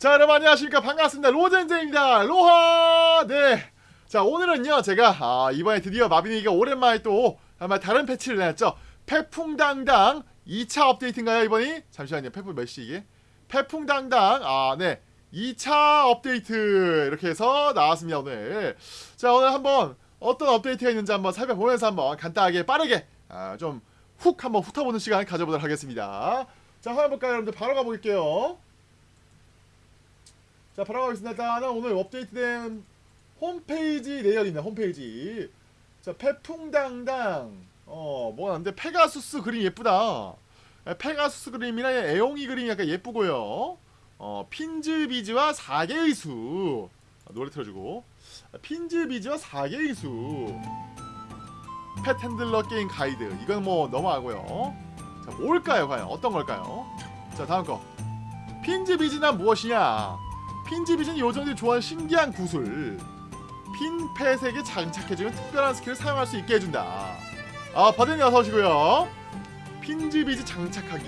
자 여러분 안녕하십니까? 반갑습니다. 로젠제입니다. 로하! 네자 오늘은요 제가 아, 이번에 드디어 마비니가 오랜만에 또 아마 다른 패치를 내놨죠. 패풍당당 2차 업데이트인가요 이번이? 잠시만요. 패풍 몇 시 이게? 패풍당당 아네. 2차 업데이트 이렇게 해서 나왔습니다 오늘. 자 오늘 한번 어떤 업데이트가 있는지 한번 살펴보면서 한번 간단하게 빠르게 아, 좀 훅 한번 훑어보는 시간 가져보도록 하겠습니다. 자 한번 볼까요 여러분들? 바로 가볼게요 자 바로 가겠습니다. 일단은 오늘 업데이트된 홈페이지 내역입니다 홈페이지. 자 페풍당당. 어 뭐가 나는데? 페가수스 그림 예쁘다. 아, 페가수스 그림이나 애용이 그림이 약간 예쁘고요. 어 핀즈비즈와 4개의 수. 아, 노래 틀어주고. 아, 핀즈비즈와 4개의 수. pet handler 게임 가이드. 이건 뭐 넘어가고요. 자 뭘까요 과연? 어떤 걸까요? 자 다음 거. 핀즈비즈는 무엇이냐 핀즈비즈는 요정들이 좋아하는 신기한 구슬. 핀 pet에게 장착해주면 특별한 skill을 사용할 수 있게 해준다. 아 버든이 어서 오시고요. 핀즈비즈 장착하기.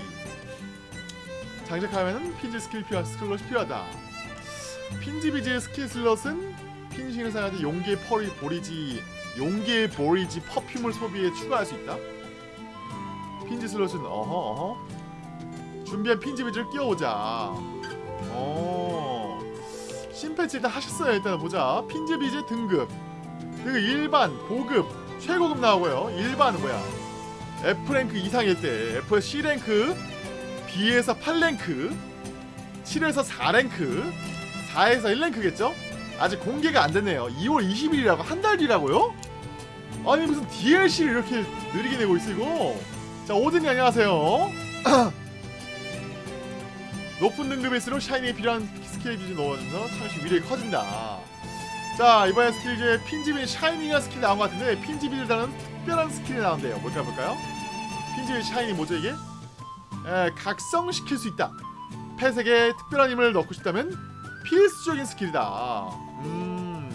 장착하면 핀지 스킬 필요, skill slot이 필요하다. 핀즈비즈 skill slot은 핀싱을 사용할 때 용기의 펄이 보리지 용기의 보리지 퍼퓸을 소비해 추가할 수 있다. 핀지 슬롯은 어허 어허. 준비한 핀지비즈를 끼워보자. 어 신패치 일단 하셨어요. 일단 보자. 핀즈비즈 등급. 그리고 일반 고급 최고급 나오고요. 일반은 뭐야? F랭크 이상일 때 F에서 C랭크 B에서 8랭크 7에서 4랭크 4에서 1랭크겠죠? 아직 공개가 안 됐네요. 2월 20일이라고? 한 달 뒤라고요? 아니 무슨 DLC를 이렇게 느리게 내고 있어 이거? 자 오든이 안녕하세요. 높은 등급일수록 샤이니에 필요한 스킬 비즈 넣어주면서 상시 위력이 커진다. 자 이번에 스킬 중에 핀지비 샤이니가 스킬 나온 것 같은데 핀지비를 다는 특별한 스킬이 나온대요. 뭘까 볼까요? 핀지비 샤이니 뭐죠 이게? 에, 각성시킬 수 있다. 펫에게 특별한 힘을 넣고 싶다면 필수적인 스킬이다. 음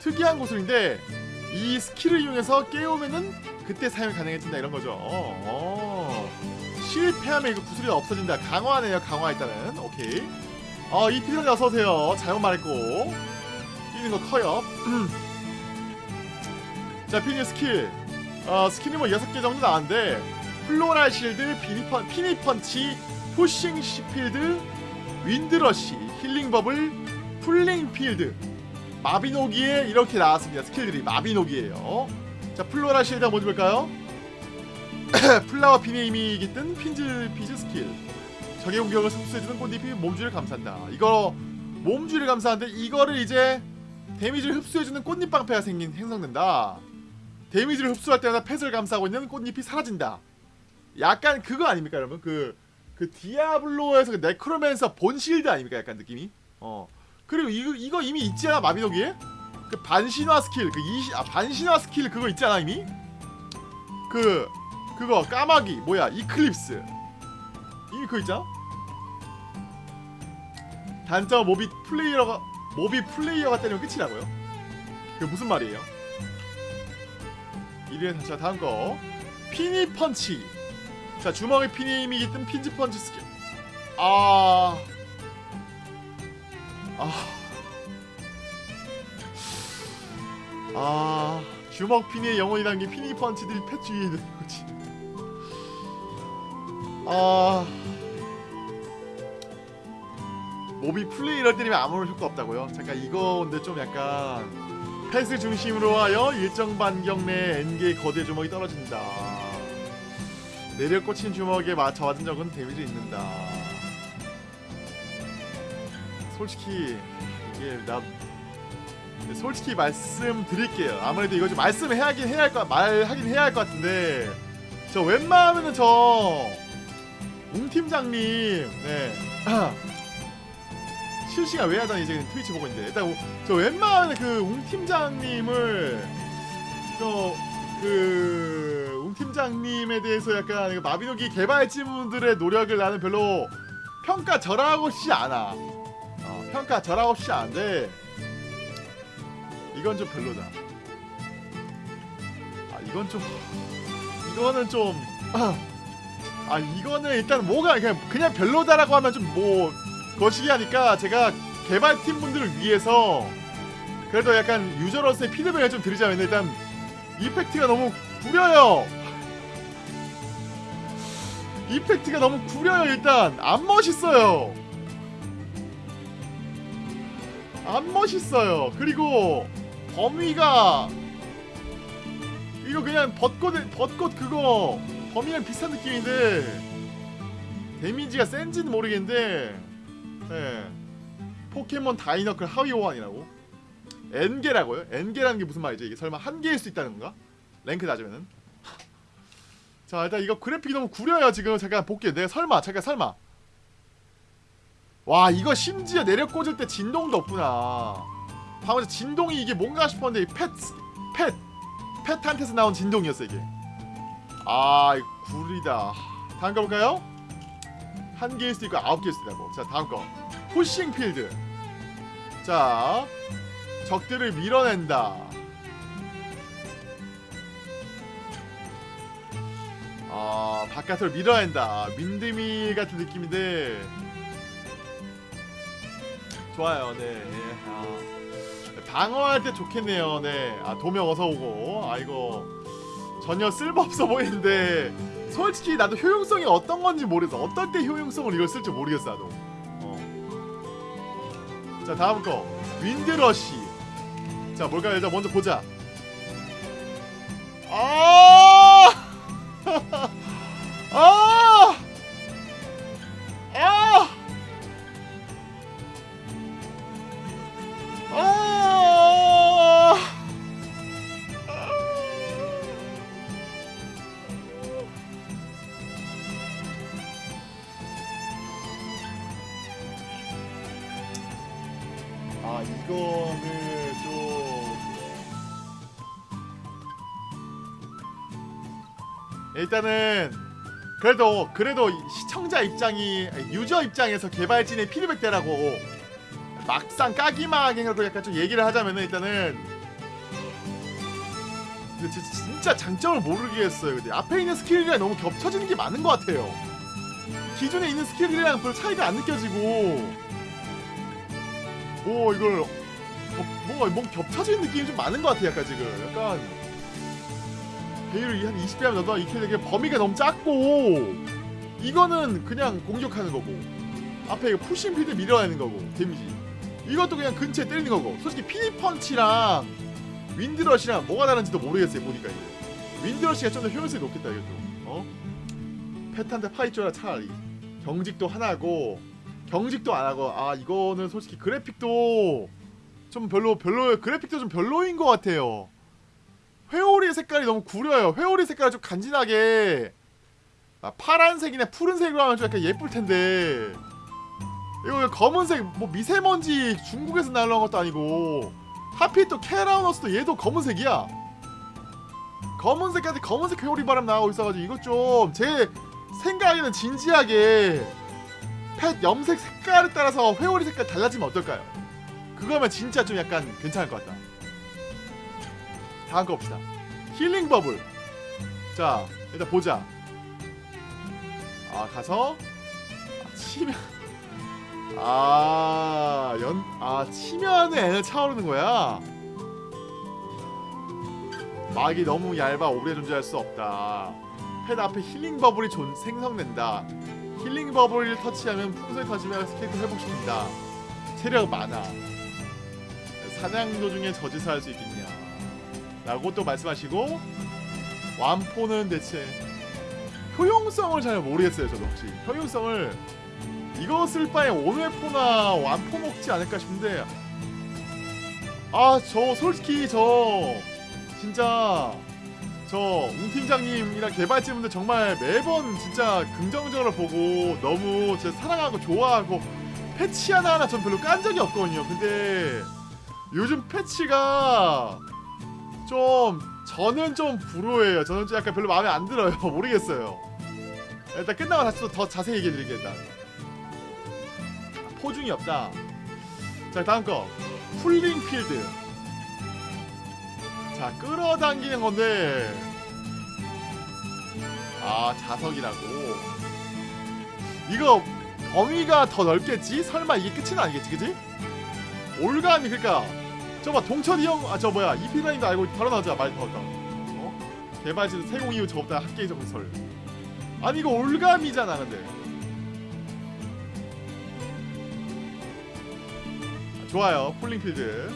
특이한 구슬인데 이 스킬을 이용해서 깨우면은 그때 사용 가능해진다 이런 거죠. 어. 실패하면 이거 구슬이 없어진다. 강화네요. 강화 일단은. 오케이. 어, 이 피디님 어서오세요. 잘못 말했고. 뛰는 거 커요. 자, 피니 스킬. 어, skill이 뭐 6개 정도 나왔는데, floral shield, 피니펀, 피니펀치, pushing field, wind rush, healing bubble, pulling field. 마비노기에 이렇게 나왔습니다. skill들이 마비노기예요. 자, floral shield 한번 볼까요? flower 핀의 힘이 깃든 핀즈 피즈 스킬 적의 공격을 흡수해주는 꽃잎이 몸 주위를 감싼다. 이거 몸 주위를 감싸는데 이거를 이제 damage를 흡수해주는 꽃잎 방패가 생긴 형성된다. damage를 흡수할 때마다 pet을 감싸고 있는 꽃잎이 사라진다. 약간 그거 아닙니까 여러분? 그, 그 디아블로에서 그 necromancer bone shield 아닙니까? 약간 느낌이? 어. 그리고 이거, 이거 이미 있지 않아 마비노기에? 그 반신화 스킬 그 이시, 아 반신화 스킬 그거 있지 않아 이미? 그 그거 까마귀 뭐야 eclipse 그거 있잖아 단점 모비 플레이어가 모비 플레이어가 때리면 끝이라고요. 그게 무슨 말이에요? 이리에 자 다음 거. 피니 펀치. 자 주먹에 피니 힘이 깃든 핀즈 펀치 스킬. 아... 아... 아... 주먹 피니의 영혼이라는 게 피니 펀치들이 펫 주위에 있는 거지. 아 모비 플레이를 때리면 아무런 효과 없다고요? 잠깐 이거 근데 좀 약간 패스 중심으로 하여 일정 반경 내 N개의 거대 주먹이 떨어진다. 내려 꽂힌 주먹에 맞춰 맞은 적은 데미지 있는다. 솔직히 이게 나 솔직히 말씀드릴게요. 아무래도 이거 좀 말씀해야긴 해야 할것 말하긴 해야 할 것 같은데 저 웬만하면은 저 웅팀장님 네 실시간 왜 하다니 이제 트위치 보고 있는데 일단 저 웬만한 그 웅 팀장님을 저그 웅 팀장님에 대해서 약간 마비노기 개발진분들의 노력을 나는 별로 평가 절하고 싶지 않아. 어, 평가 절하고 싶지 않은데 이건 좀 별로다. 아 이건 좀 이거는 좀 아 이거는 일단 뭐가 그냥 그냥 별로다라고 하면 좀뭐 거시기 하니까 제가 개발팀 분들을 위해서 그래도 약간 유저로서의 피드백을 좀 드리자면 일단 이펙트가 너무 구려요. 이펙트가 너무 구려요 일단 안 멋있어요. 안 멋있어요. 그리고 범위가 이거 그냥 벚꽃 벚꽃 그거 범위랑 비슷한 느낌인데 데미지가 센지는 모르겠는데 예. 포켓몬 다이너클 하위 호환이라고. N개라고요? N개라는 게 무슨 말이죠? 이게 설마 한 개일 수 있다는 건가? 랭크 낮으면은. 자 일단 이거 그래픽이 너무 구려요 지금. 잠깐 볼게요. 내가 설마 잠깐 설마. 와 이거 심지어 내력 꽂을 때 진동도 없구나. 방금 진동이 이게 뭔가 싶었는데 펫 펫, 펫한테서 나온 진동이었어 이게. 아 이거 구리다. 다음 거 볼까요? 한 개일 수도 있고 아홉 개일 수도 있고. 자 다음 거 푸싱 필드. 자 적들을 밀어낸다. 아 바깥으로 밀어낸다. 민드밀 같은 느낌인데. 좋아요 네. 예, 아, 방어할 때 좋겠네요 네아 도명 어서 오고. 아 이거 전혀 쓸모없어 보이는데. 솔직히 나도 효용성이 어떤 건지 모르겠어. 어떨 때 효용성을 이걸 쓸지 모르겠어 나도. 어. 자 다음 거 윈드러시 자 뭘까요 일단 먼저 보자 아! 아! 아! 일단은 그래도 그래도 이 시청자 입장이 유저 입장에서 개발진의 피드백 대라고 막상 까기만하게라도 약간 좀 얘기를 하자면은 일단은 진짜 장점을 모르겠어요. 근데 앞에 있는 스킬이랑 너무 겹쳐지는 게 많은 것 같아요. 기존에 있는 스킬이랑 별 차이가 안 느껴지고 오 이걸 어, 뭔가 뭔가 겹쳐지는 느낌이 좀 많은 것 같아 약간 지금 약간 베일을 한 20배 하면 너도 익히는 게 범위가 너무 작고. 이거는 그냥 공격하는 거고. 앞에 푸싱 필드 밀어내는 거고. 데미지. 이것도 그냥 근처에 때리는 거고. 솔직히 피니펀치랑 윈드러시랑 뭐가 다른지도 모르겠어요 보니까 이제 윈드러시가 좀 더 효율성이 높겠다 이것도 어? 패탄데 파이줘라 차라리. 경직도 하나고 경직도 안 하고. 아 이거는 솔직히 그래픽도 좀 별로 별로 그래픽도 좀 별로인 것 같아요. 회오리 색깔이 너무 구려요. 회오리 색깔 좀 간지나게 아, 파란색이나 푸른색으로 하면 좀 약간 예쁠 텐데 이거 왜 검은색 뭐 미세먼지 중국에서 날라온 것도 아니고 하필 또 캐라우너스도 얘도 검은색이야. 검은색까지 검은색 회오리 바람 나오고 있어가지고 이거 좀제 생각에는 진지하게 펫 염색 색깔에 따라서 회오리 색깔 달라지면 어떨까요? 그거면 진짜 좀 약간 괜찮을 것 같다. 다음 거 봅시다. healing bubble. 자, 일단 보자. 아, 가서 아, 치면 아, 연 아, 치면은 에너지 차오르는 거야. 막이 너무 얇아 오래 존재할 수 없다. 펫 앞에 healing bubble이 존, 생성된다. healing bubble을 터치하면 풍선이 터지면 스케이트 회복시킨다. 체력 많아. 사냥 도중에 저짓을 할수 있겠냐. 라고 또 말씀하시고 완포는 대체 효용성을 잘 모르겠어요 저도 혹시. 효용성을 이거 쓸 바에 온회포나 완포 먹지 않을까 싶은데 아 저 솔직히 저 진짜 저 웅팀장님이랑 개발진분들 정말 매번 진짜 긍정적으로 보고 너무 진짜 사랑하고 좋아하고 패치 하나하나 전 별로 깐 적이 없거든요. 근데 요즘 패치가 좀 저는 좀 불호해요. 저는 좀 약간 별로 마음에 안 들어요. 모르겠어요. 일단 끝나고 다시 또 더 자세히 얘기해 드릴게요 일단. 포중이 없다. 자 다음 거. 풀링 필드. 자 끌어당기는 건데. 아 자석이라고. 이거 범위가 더 넓겠지? 설마 이게 끝은 아니겠지, 그지? 올감이 그러니까 저봐 동철이 형, 아 저 뭐야 이피라인도 알고 바로 나오자 말 더웠다. 어? 개발지도 세공 이후 저보다 학계 정설. 아니 이거 올감이잖아, 근데. 아, 좋아요, pulling field.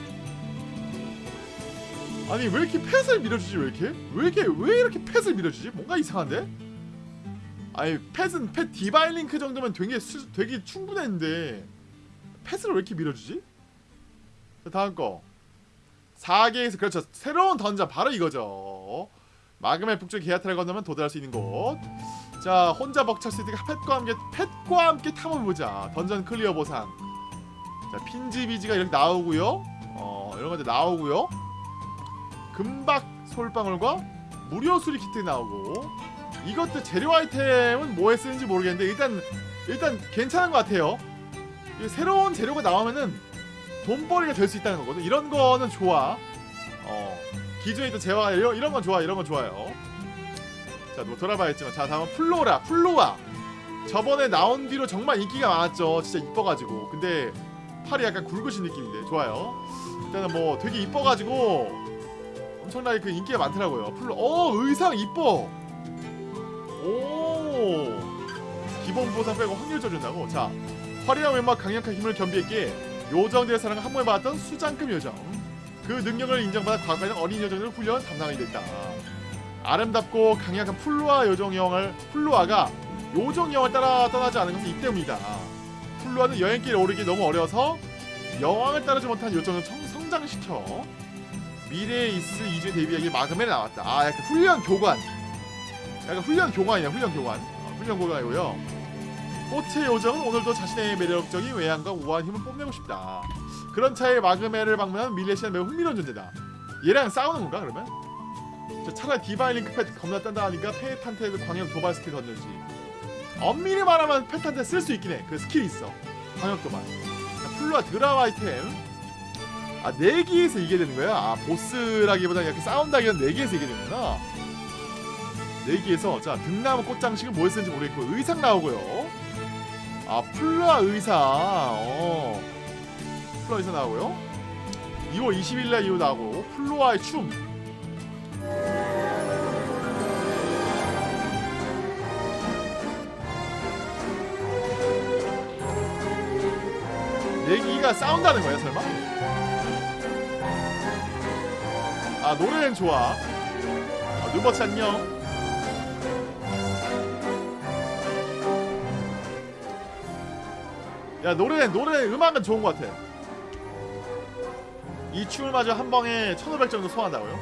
아니 왜 이렇게 펫을 밀어주지 왜 이렇게? 왜 이렇게 왜 이렇게 펫을 밀어주지? 뭔가 이상한데? 아니 펫은 펫 divine link 정도면 되게 수, 되게 충분했는데 펫을 왜 이렇게 밀어주지? 자 다음 거 4개에서 그렇죠. 새로운 던전 바로 이거죠. 마그멜 북쪽 게아타를 건너면 도달할 수 있는 곳 자 혼자 벅찰 수 있으니까 펫과 함께 펫과 함께 탐험해보자. 던전 클리어 보상. 자 핀즈 비즈가 이렇게 나오고요. 어 이런 것들 나오고요. 금박 솔방울과 무료 수리 키트 나오고. 이것도 재료 아이템은 뭐에 쓰는지 모르겠는데 일단 일단 괜찮은 것 같아요. 새로운 재료가 나오면은 돈벌이가 될 수 있다는 거거든. 이런 거는 좋아. 어 기존에 있던 재화 이런, 이런 건 좋아. 이런 건 좋아요. 자, 뭐 돌아봐야겠지만 자 다음은 플로라, 플로아. 저번에 나온 뒤로 정말 인기가 많았죠. 진짜 이뻐가지고. 근데 팔이 약간 굵으신 느낌인데 좋아요. 일단은 뭐 되게 이뻐가지고 엄청나게 그 인기가 많더라고요. 플로, 어 의상 이뻐. 오 기본 보상 빼고 확률 줘준다고 자 화려한 외모와 강력한 힘을 겸비했기에 요정들의 사랑을 한 번에 받았던 수장급 요정. 그 능력을 인정받아 과거에는 어린 여정을 훈련 담당하게 됐다. 아름답고 강력한 플루아 요정형을 플루아가 요정형을 따라 떠나지 않은 것은 이 때문이다. 플루아는 여행길에 오르기 너무 어려서 여왕을 따르지 못한 요정을 성, 성장시켜 미래에 있을 이주 데뷔하기 마그멜에 나왔다. 아 약간 훈련 교관. 약간 훈련 교관이야 훈련 교관. 어, 훈련 교관이고요 꽃의 요정은 오늘도 자신의 매력적인 외양과 우아한 힘을 뽐내고 싶다. 그런 차에 마그메를 방문한 밀레시아는 매우 흥미로운 존재다. 얘랑 싸우는 건가 그러면? 저 차라리 디바인 링크 패 겁나 단단하니까 페탄테도 광역 도발 스킬 던져지. 엄밀히 말하면 페탄테 쓸 수 있긴 해그 스킬 있어. 광역 도발. 자, 플루아 드라마 아이템. 아 4기에서 이게 되는 거야? 아 보스라기보다 이렇게 싸운다기보다 4기에서 이게 되는구나. 내기에서 자 등나무 꽃장식은 뭐 쓰는지 모르겠고 의상 나오고요 아 플라 의상 어. 플라 의상 나오고요. 2월 20일날 이후 나오고 플로아의 춤. 내기가 싸운다는 거야 설마? 아 노래는 좋아. 아, 누버치 안녕 야 노래 노래 음악은 좋은 것 같아. 이 춤을 마저 한 방에 1,500 정도 소화한다고요?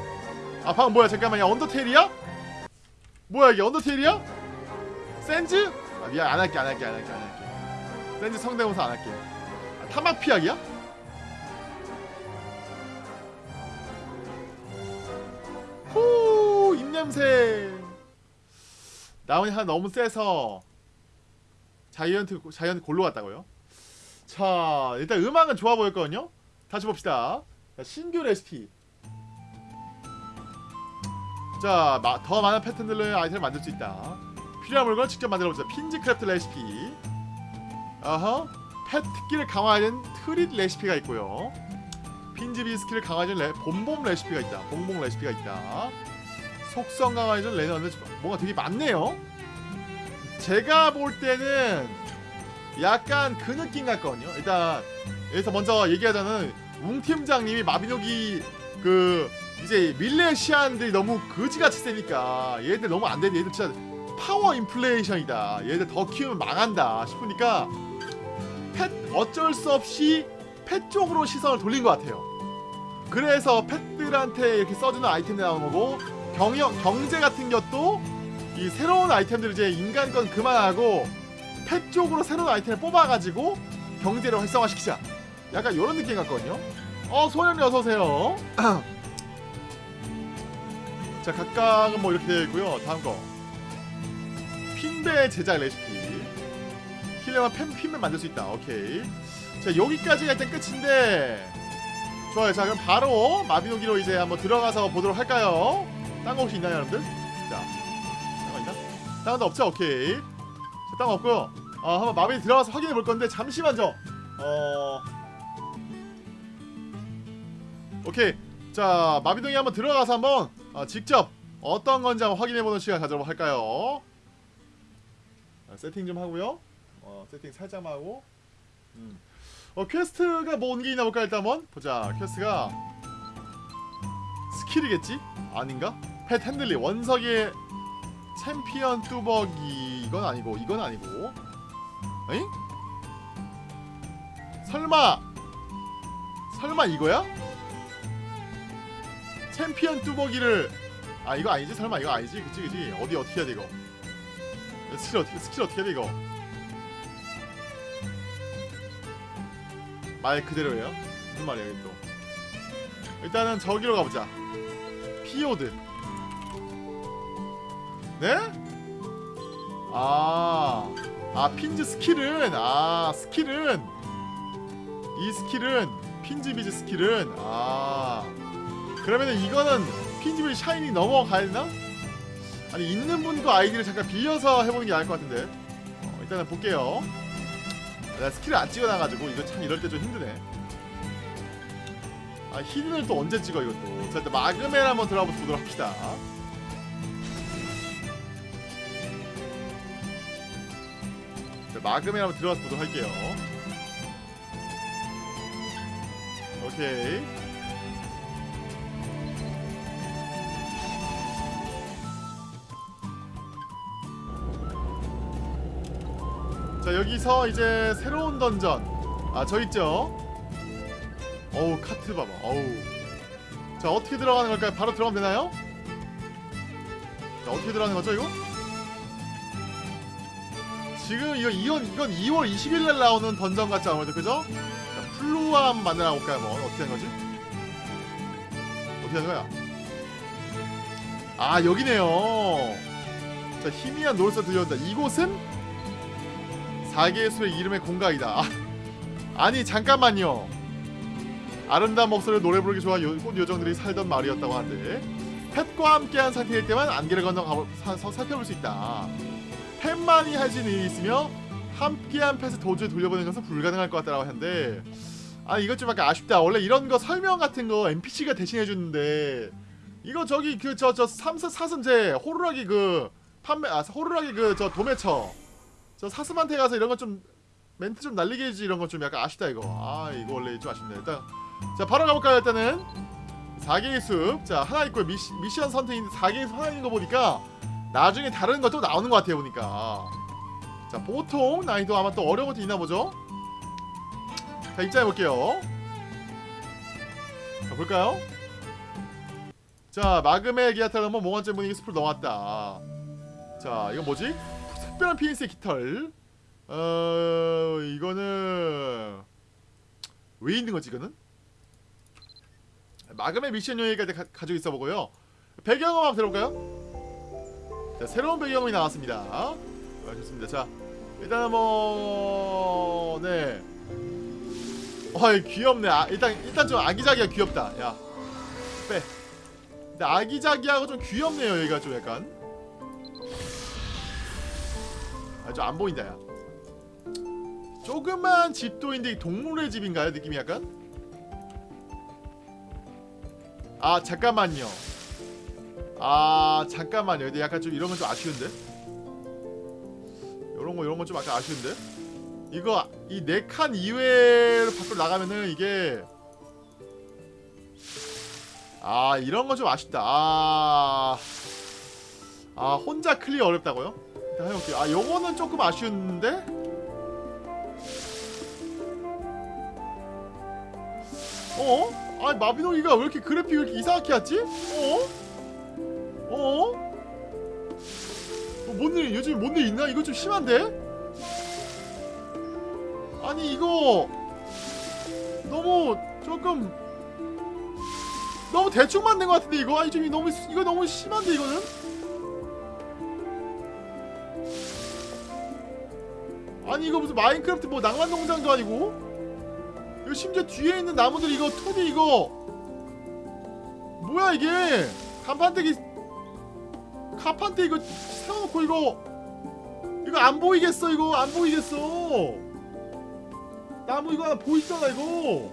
아 방금 뭐야 잠깐만 야 언더테일이야? 뭐야 이게 언더테일이야? 센즈? 아 미안 안 할게 안 할게 안 할게 안 할게. 센즈 성대모사 안 할게. 아, 타막 피하기야? 후 입냄새. 나온이 하나 너무 세서 자이언트 자이언트 골로 갔다고요? 자 일단 음악은 좋아 보였거든요. 다시 봅시다. 자, 신규 레시피. 자더 많은 패턴들로 아이템을 만들 수 있다. 필요한 물건을 직접 만들어보자 핀즈craft 레시피. 어허 펫 특기를 강화하는 treat 레시피가 있고요. 핀즈비 스킬을 강화하는 레, 봄봄 레시피가 있다. 봉봉 레시피가 있다. 속성 강화해준 레너드 뭔가 되게 많네요. 제가 볼 때는 약간 그 느낌 같거든요. 일단 여기서 먼저 얘기하자는 웅 팀장님이 마비노기 그 이제 밀레시안들이 너무 거지같이 세니까 얘들 너무 안 되네. 얘들 진짜 파워 인플레이션이다. 얘들 더 키우면 망한다 싶으니까 펫 어쩔 수 없이 펫 쪽으로 시선을 돌린 것 같아요. 그래서 펫들한테 이렇게 써주는 아이템이 나오는 거고 경영 경제 같은 것도 이 새로운 아이템들 이제 인간 건 그만하고 펫 쪽으로 새로운 아이템을 뽑아가지고 경제를 활성화시키자. 약간 이런 느낌 같거든요. 어 소연이 어서오세요. 자 각각은 뭐 이렇게 되어 있고요. 다음 거. 핀배 제작 레시피. 힐러와 펜 핀을 만들 수 있다. 오케이. 자 여기까지가 일단 끝인데. 좋아요. 자 그럼 바로 마비노기로 이제 한번 들어가서 보도록 할까요? 딴 거 혹시 있나요 여러분들? 자 딴거 있나? 딴거 없죠? 오케이 딴거 없고요 어, 한번 마빈이 들어가서 확인해 볼 건데 잠시만요. 어. 오케이. 자, 마비동이 한번 들어가서 한번 어, 직접 어떤 건지 한번 확인해 보는 시간 가져보도록 할까요? 아, 세팅 좀 하고요. 어, 세팅 살짝만 하고. 음. 어, 퀘스트가 뭐 온 게 있나 볼까 일단 한번 보자. 퀘스트가 스킬이겠지? 아닌가? 펫 핸들리 원석의 챔피언 뚜벅이 이건 아니고 이건 아니고. 에잉? 설마 설마 이거야? 챔피언 뚜벅이를 아 이거 아니지? 설마 이거 아니지? 그치 그치. 어디 어떻게 해야 돼 이거? 스킬 어떻게 스킬 어떻게 해야 돼 이거? 말 그대로예요? 무슨 말이야 이게 또? 일단은 저기로 가보자. 피오드. 네? 아, 아 핀즈 스킬은 아 스킬은. 이 스킬은 핀즈 비즈 스킬은 아. 그러면은 이거는 핀즈 비즈 샤이니 넘어가야 되나? 아니 있는 분도 아이디를 잠깐 빌려서 해보는 게 나을 것 같은데. 어, 일단은 볼게요. 내가 스킬을 안 찍어놔가지고 이거 참 이럴 때 좀 힘드네. 아 히든을 또 언제 찍어 이것도? 자 일단 마그멜 한번 들어가 보도록 합시다 마그멜 한번 들어가서 보도록 할게요 오케이 자 여기서 이제 새로운 던전 와 져 있죠 어우 카트 봐봐 어우 자 어떻게 들어가는 걸까요? 바로 들어가면 되나요? 자 어떻게 들어가는 거죠 이거? 지금 이거 이건 이건 2월 20일 날 나오는 던전 같지 아무래도 그죠? 자 플루암 만나러 볼까요 뭐. 어떻게 하는 거지? 어떻게 하는 거야? 아 여기네요. 자 희미한 노을서 들려온다. 이곳은? 사계의 술의 이름의 공각이다. 아, 아니 잠깐만요. 아름다운 목소리로 노래 부르기 좋아 요, 꽃 요정들이 살던 마을이었다고 하는데 펫과 함께한 상태일 때만 안개를 건너 가볼, 사, 서, 살펴볼 수 있다 수 있는 일이 있으며 함께한 펫을 도주에 돌려보내는 것은 불가능할 것 같다라고 하는데 아 이것 좀 약간 아쉽다. 원래 이런 거 설명 같은 거 NPC가 대신해 주는데 이거 저기 그 저 저 삼사 사슴제 호루라기 그 판매 아 호루라기 그 저 도매처. 저 사슴한테 가서 이런 거 좀 멘트 좀 날리게 해주지 이런 거 좀 약간 아쉽다 이거. 아 이거 원래 좀 아쉽네 일단 자 바로 가볼까요 일단은? 4개의 숲자 하나 있고요. 미시, 미션 선택인데 4개의 숲 하나 있는 거 보니까 나중에 다른 것도 나오는 것 같아요 보니까. 자 보통 난이도 아마 또 어려운 것도 있나 보죠? 자 입장해볼게요. 자 볼까요? 자 마그멜 기아타를 넘어 몽환제 분위기 숲을 넘었다. 자 이건 뭐지? 특별한 피닉스의 깃털. 어 이거는 왜 있는 거지 이거는? 마그멜 미션 요일까지 가, 가지고 있어 보고요. 배경음 한번 들어볼까요 자 새로운 배경음이 나왔습니다. 아, 좋습니다. 자 일단은 뭐네. 어이 귀엽네. 아, 일단 일단 좀 아기자기하 귀엽다. 야 빼. 근데 아기자기하고 좀 귀엽네요 여기가 좀 약간. 아주 안 보인다 야. 조그만 집도인데 동물의 집인가요 느낌이 약간? 아 잠깐만요 아 잠깐만요 근데 약간 좀 이런 건좀 아쉬운데 요런 거 요런 건좀 약간 아쉬운데 이거 이 네 칸 이외로 밖으로 나가면은 이게 아 이런 건좀 아쉽다 아, 아 혼자 클리어 어렵다고요? 일단 해볼게요 아 요거는 조금 아쉬운데 어? 아 마비노기가 왜 이렇게 그래픽 왜 이렇게 이상하게 왔지? 어? 어? 뭐 뭔일 요즘 뭔 일 있나? 이거 좀 심한데? 아니 이거 너무 조금 너무 대충 만든 것 같은데 이거 아니 좀 너무 이거 너무 심한데 이거는 아니 이거 무슨 마인크래프트 뭐 낭만 농장도 아니고 이거 심지어 뒤에 있는 나무들 이거 2D 이거 뭐야 이게 간판대기 간판대 이거 세워놓고 이거 이거 안 보이겠어 이거. 안 보이겠어. 나무 이거 하나 보이잖아 이거.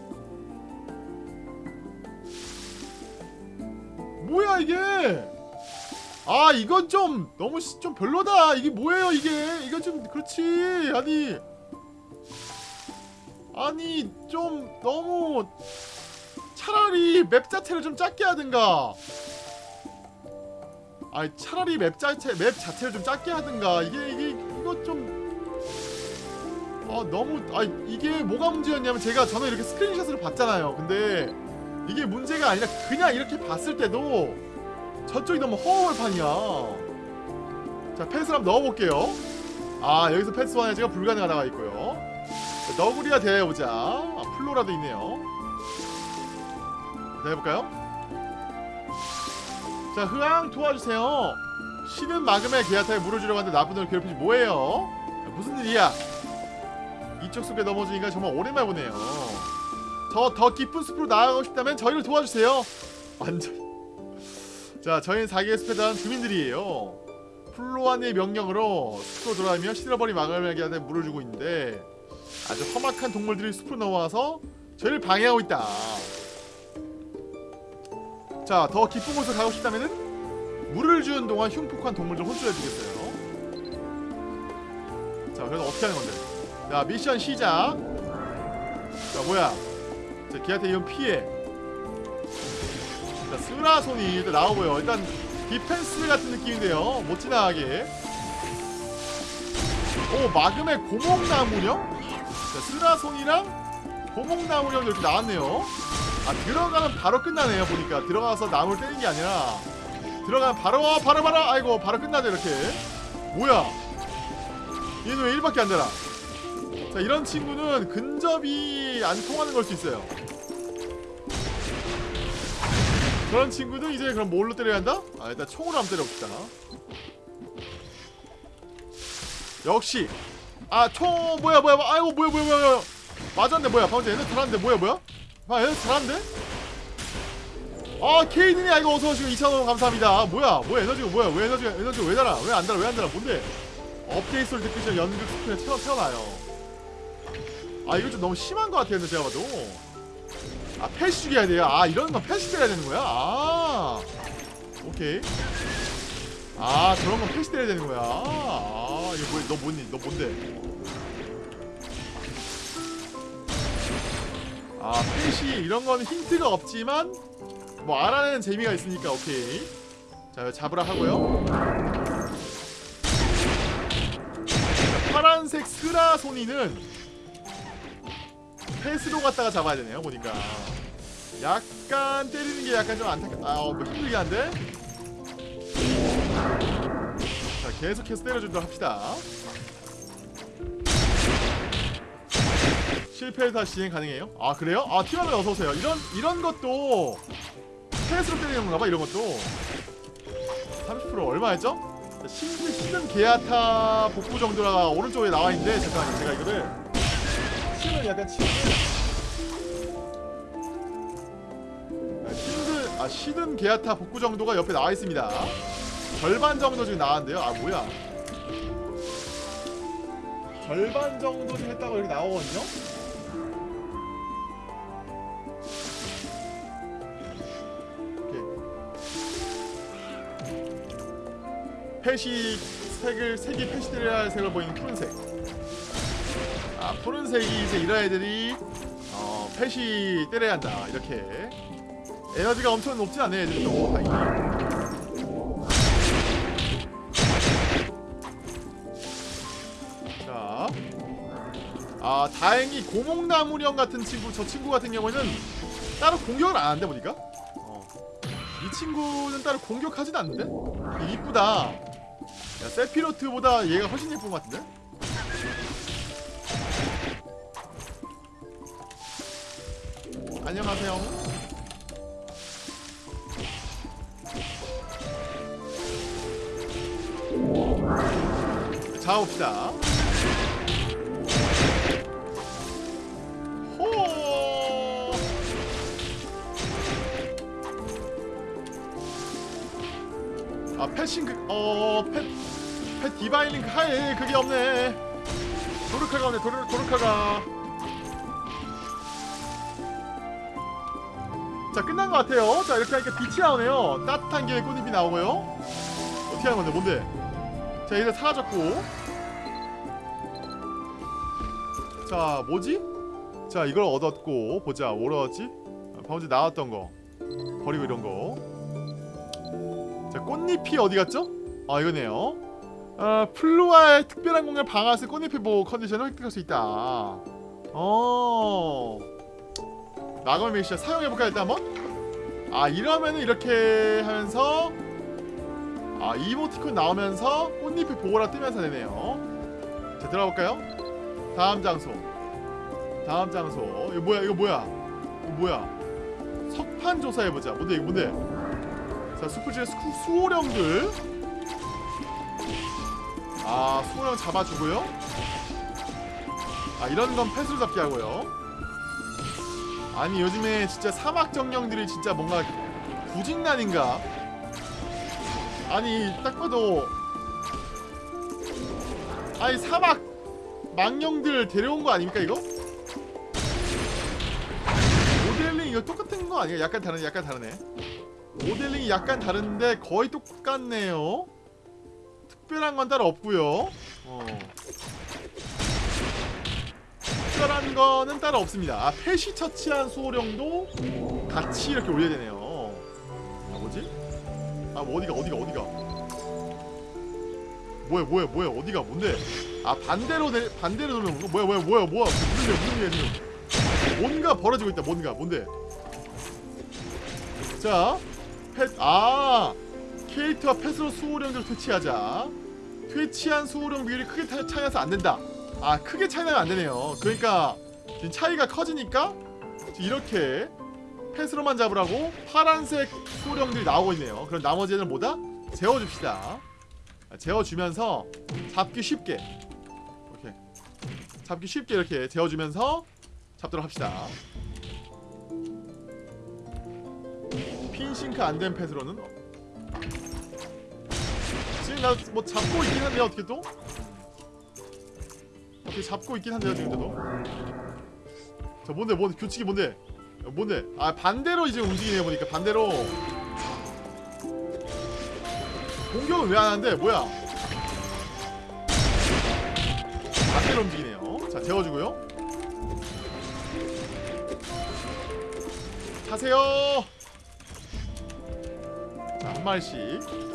뭐야 이게? 아 이건 좀 너무 시- 좀 별로다. 이게 뭐예요 이게? 이거 좀 그렇지. 아니. 아니 좀 너무 차라리 맵 자체를 좀 작게 하든가 아니 차라리 맵 자체 맵 자체를 좀 작게 하든가. 이게 이게 이거 좀. 아 너무 아 이게 뭐가 문제였냐면 제가 저는 이렇게 스크린샷으로 봤잖아요. 근데 이게 문제가 아니라 그냥 이렇게 봤을 때도 저쪽이 너무 허허벌판이야. 자 패스를 한번 넣어볼게요. 아 여기서 패스 완화제가 불가능하다가 있고요. 자, 너구리와 대해보자. 아, 플로라도 있네요. 자 해볼까요? 자 흐앙 도와주세요. 신은 막음에 게아타에 물을 주려고 하는데 나쁜 놈을 괴롭히지 뭐예요? 야, 무슨 일이야? 이쪽 숲에 넘어지니까 정말 오랜만에 보네요. 저 더 깊은 숲으로 나아가고 싶다면 저희를 도와주세요. 완전. 자 저희는 사기의 숲에 자란 주민들이에요. 플로안의 명령으로 숲으로 돌아다니며 시들어버린 마을에게 물을 주고 있는데 아주 험악한 동물들이 숲으로 넘어와서 저희를 방해하고 있다 자 더 깊은 곳으로 가고 싶다면은 물을 주는 동안 흉폭한 동물들 혼쭐해주겠어요. 자 그래서 어떻게 하는 건데? 자 미션 시작. 자 뭐야? 자 걔한테 이건 피해. 자 스라소니 일단 나오고요. 일단 디펜스 같은 느낌인데요. 못 지나가게. 오 마음의 고목나무령? 자 스라소니랑 고목나무령 이렇게 나왔네요 아 들어가면 바로 끝나네요 보니까. 들어가서 나무를 때리는 게 아니라. 들어가면 바로 와 바로 바로. 아이고 바로 끝나죠 이렇게. 뭐야? 얘는 왜 1밖에 안 되나? 자 이런 친구는 근접이 안 통하는 걸 수 있어요. 그런 친구는 이제 그럼 뭘로 때려야 한다? 아 일단 총으로 한번 때려봅시다. 역시. 아 총 뭐야 뭐야 뭐야 아이고 뭐야 뭐야 뭐야 맞았네 뭐야. 방금 전에 잘하는데 뭐야 뭐야 아 얘네 잘하는데? 아 케이든이 아이고 어서오시고 2,000원 감사합니다. 뭐야? 뭐야 에너지가 뭐야? 왜 에너지가 에너지가 왜 달아? 왜 안 달아? 왜 안 달아? 뭔데? 업데이트 소리 듣기 전 연극 스크린에 태어, 태어나요. 아 이거 좀 너무 심한 것 같아요 제가 봐도. 아 펫이 죽여야 돼요? 아 이런 건 펫이 때려야 되는 거야? 아 오케이. 아 저런 건 펫이 때려야 되는 거야? 아 이거 뭐야? 너 뭐니 너 뭔데 아 펫이 이런 건 힌트가 없지만 뭐 알아내는 재미가 있으니까 오케이. 자 잡으라 하고요. 자, 파란색 스라 소니는 패스로 갔다가 잡아야 되네요 보니까. 약간 때리는 게 약간 좀 안타깝 아뭐 힘들게 한데? 자 계속해서 때려주도록 합시다 실패해서 진행 가능해요? 아 그래요? 아 티라노 어서오세요 이런 이런 것도 패스로 때리는 건가봐 이런 것도 30% 얼마였죠? 신든 신든 게아타 복구 정도가 오른쪽에 나와있는데 잠깐만요 제가 이거를 치는 약간 아, 신든 아 시든 게아타 복구 정도가 옆에 나와 있습니다. 절반 정도 지금 나왔는데요. 아 뭐야? 절반 정도 좀 했다고 이렇게 나오거든요. 패시 색을 색이 할 색을 보이는 푸른색. 아 푸른색이 이제 이런 애들이 어 패시 때려야 한다. 이렇게. 에너지가 엄청 높진 않네 애들도 다행히 자, 아 다행히 고목나무령 같은 친구 저 친구 같은 경우에는 따로 공격을 안 한대 보니까? 어. 이 친구는 따로 공격하진 않는데? 이쁘다 야 세피로트보다 얘가 훨씬 예쁜 것 같은데 안녕하세요. 잡읍시다. 호. 아 패싱 그, 어 패. 링크. 하이 그게 없네. 도르카가 없네 도르, 도르카가. 자 끝난 것 같아요. 자 이렇게 하니까 빛이 나오네요. 따뜻한 김에 꽃잎이 나오고요. 어떻게 하는 건데 뭔데? 자 이제 사라졌고. 자 뭐지? 자 이걸 얻었고 보자. 뭘 얻었지? 아, 방금 전에 나왔던 거. 버리고 이런 거자 꽃잎이 어디 갔죠? 아 이거네요 어, 플루아의 특별한 공간 방아쇠 꽃잎의 보호 컨디션을 획득할 수 있다. 어. 나걸 메시아 사용해볼까 일단 한번? 아 이러면은 이렇게 하면서 아 이모티콘 나오면서 꽃잎의 보호라 뜨면서 되네요. 자 들어가볼까요? 다음 장소. 다음 장소. 이거 뭐야 이거 뭐야? 이거 뭐야? 석판 조사해보자. 뭔데 이거 뭔데? 자 수풀지의 수, 수호령들 아 수호령 잡아주고요. 아 이런 건 패스로 잡기 하고요. 아니 요즘에 진짜 사막 정령들이 진짜 뭔가 구직난인가? 아니 딱 봐도 아니 사막 망령들 데려온 거 아닙니까 이거? 모델링 이거 똑같은 거 아니야? 약간 다르네 약간 다르네. 모델링이 약간 다른데 거의 똑같네요 특별한 건 따로 없고요. 어. 특별한 거는 따로 없습니다. 아 펫이 처치한 수호령도 같이 이렇게 올려야 되네요. 아 뭐지? 아 뭐 어디가 어디가 어디가? 뭐야 뭐야 뭐야 어디가? 뭔데? 아 반대로 내 반대로 돌는 거 뭐야 뭐야 뭐야 뭐야? 무슨 일이야 무슨 일이야 지금? 뭔가 벌어지고 있다 뭔가 뭔데? 자펫아 케이트와 펫으로 수호령들 퇴치하자 퇴치한 수호령 비율이 크게 타- 차이 나서 안 된다. 아 크게 차이 나면 안 되네요. 그러니까 지금 차이가 커지니까 이렇게 펫으로만 잡으라고 파란색 수호령들이 나오고 있네요. 그럼 나머지 애들 뭐다? 재워줍시다. 아, 재워주면서 잡기 쉽게. 오케이. 잡기 쉽게 이렇게 재워주면서 잡도록 합시다. 핀싱크 안된 지금 나뭐 잡고 있긴 한데 어떻게 또? 어떻게 잡고 있긴 한데요 지금도? 자 뭔데 뭔데 규칙이 뭔데? 야, 뭔데? 아 반대로 이제 움직이네 보니까. 반대로. 공격은 왜 안 하는데? 뭐야? 반대로 움직이네요. 자 재워주고요. 타세요. 자 한 마리씩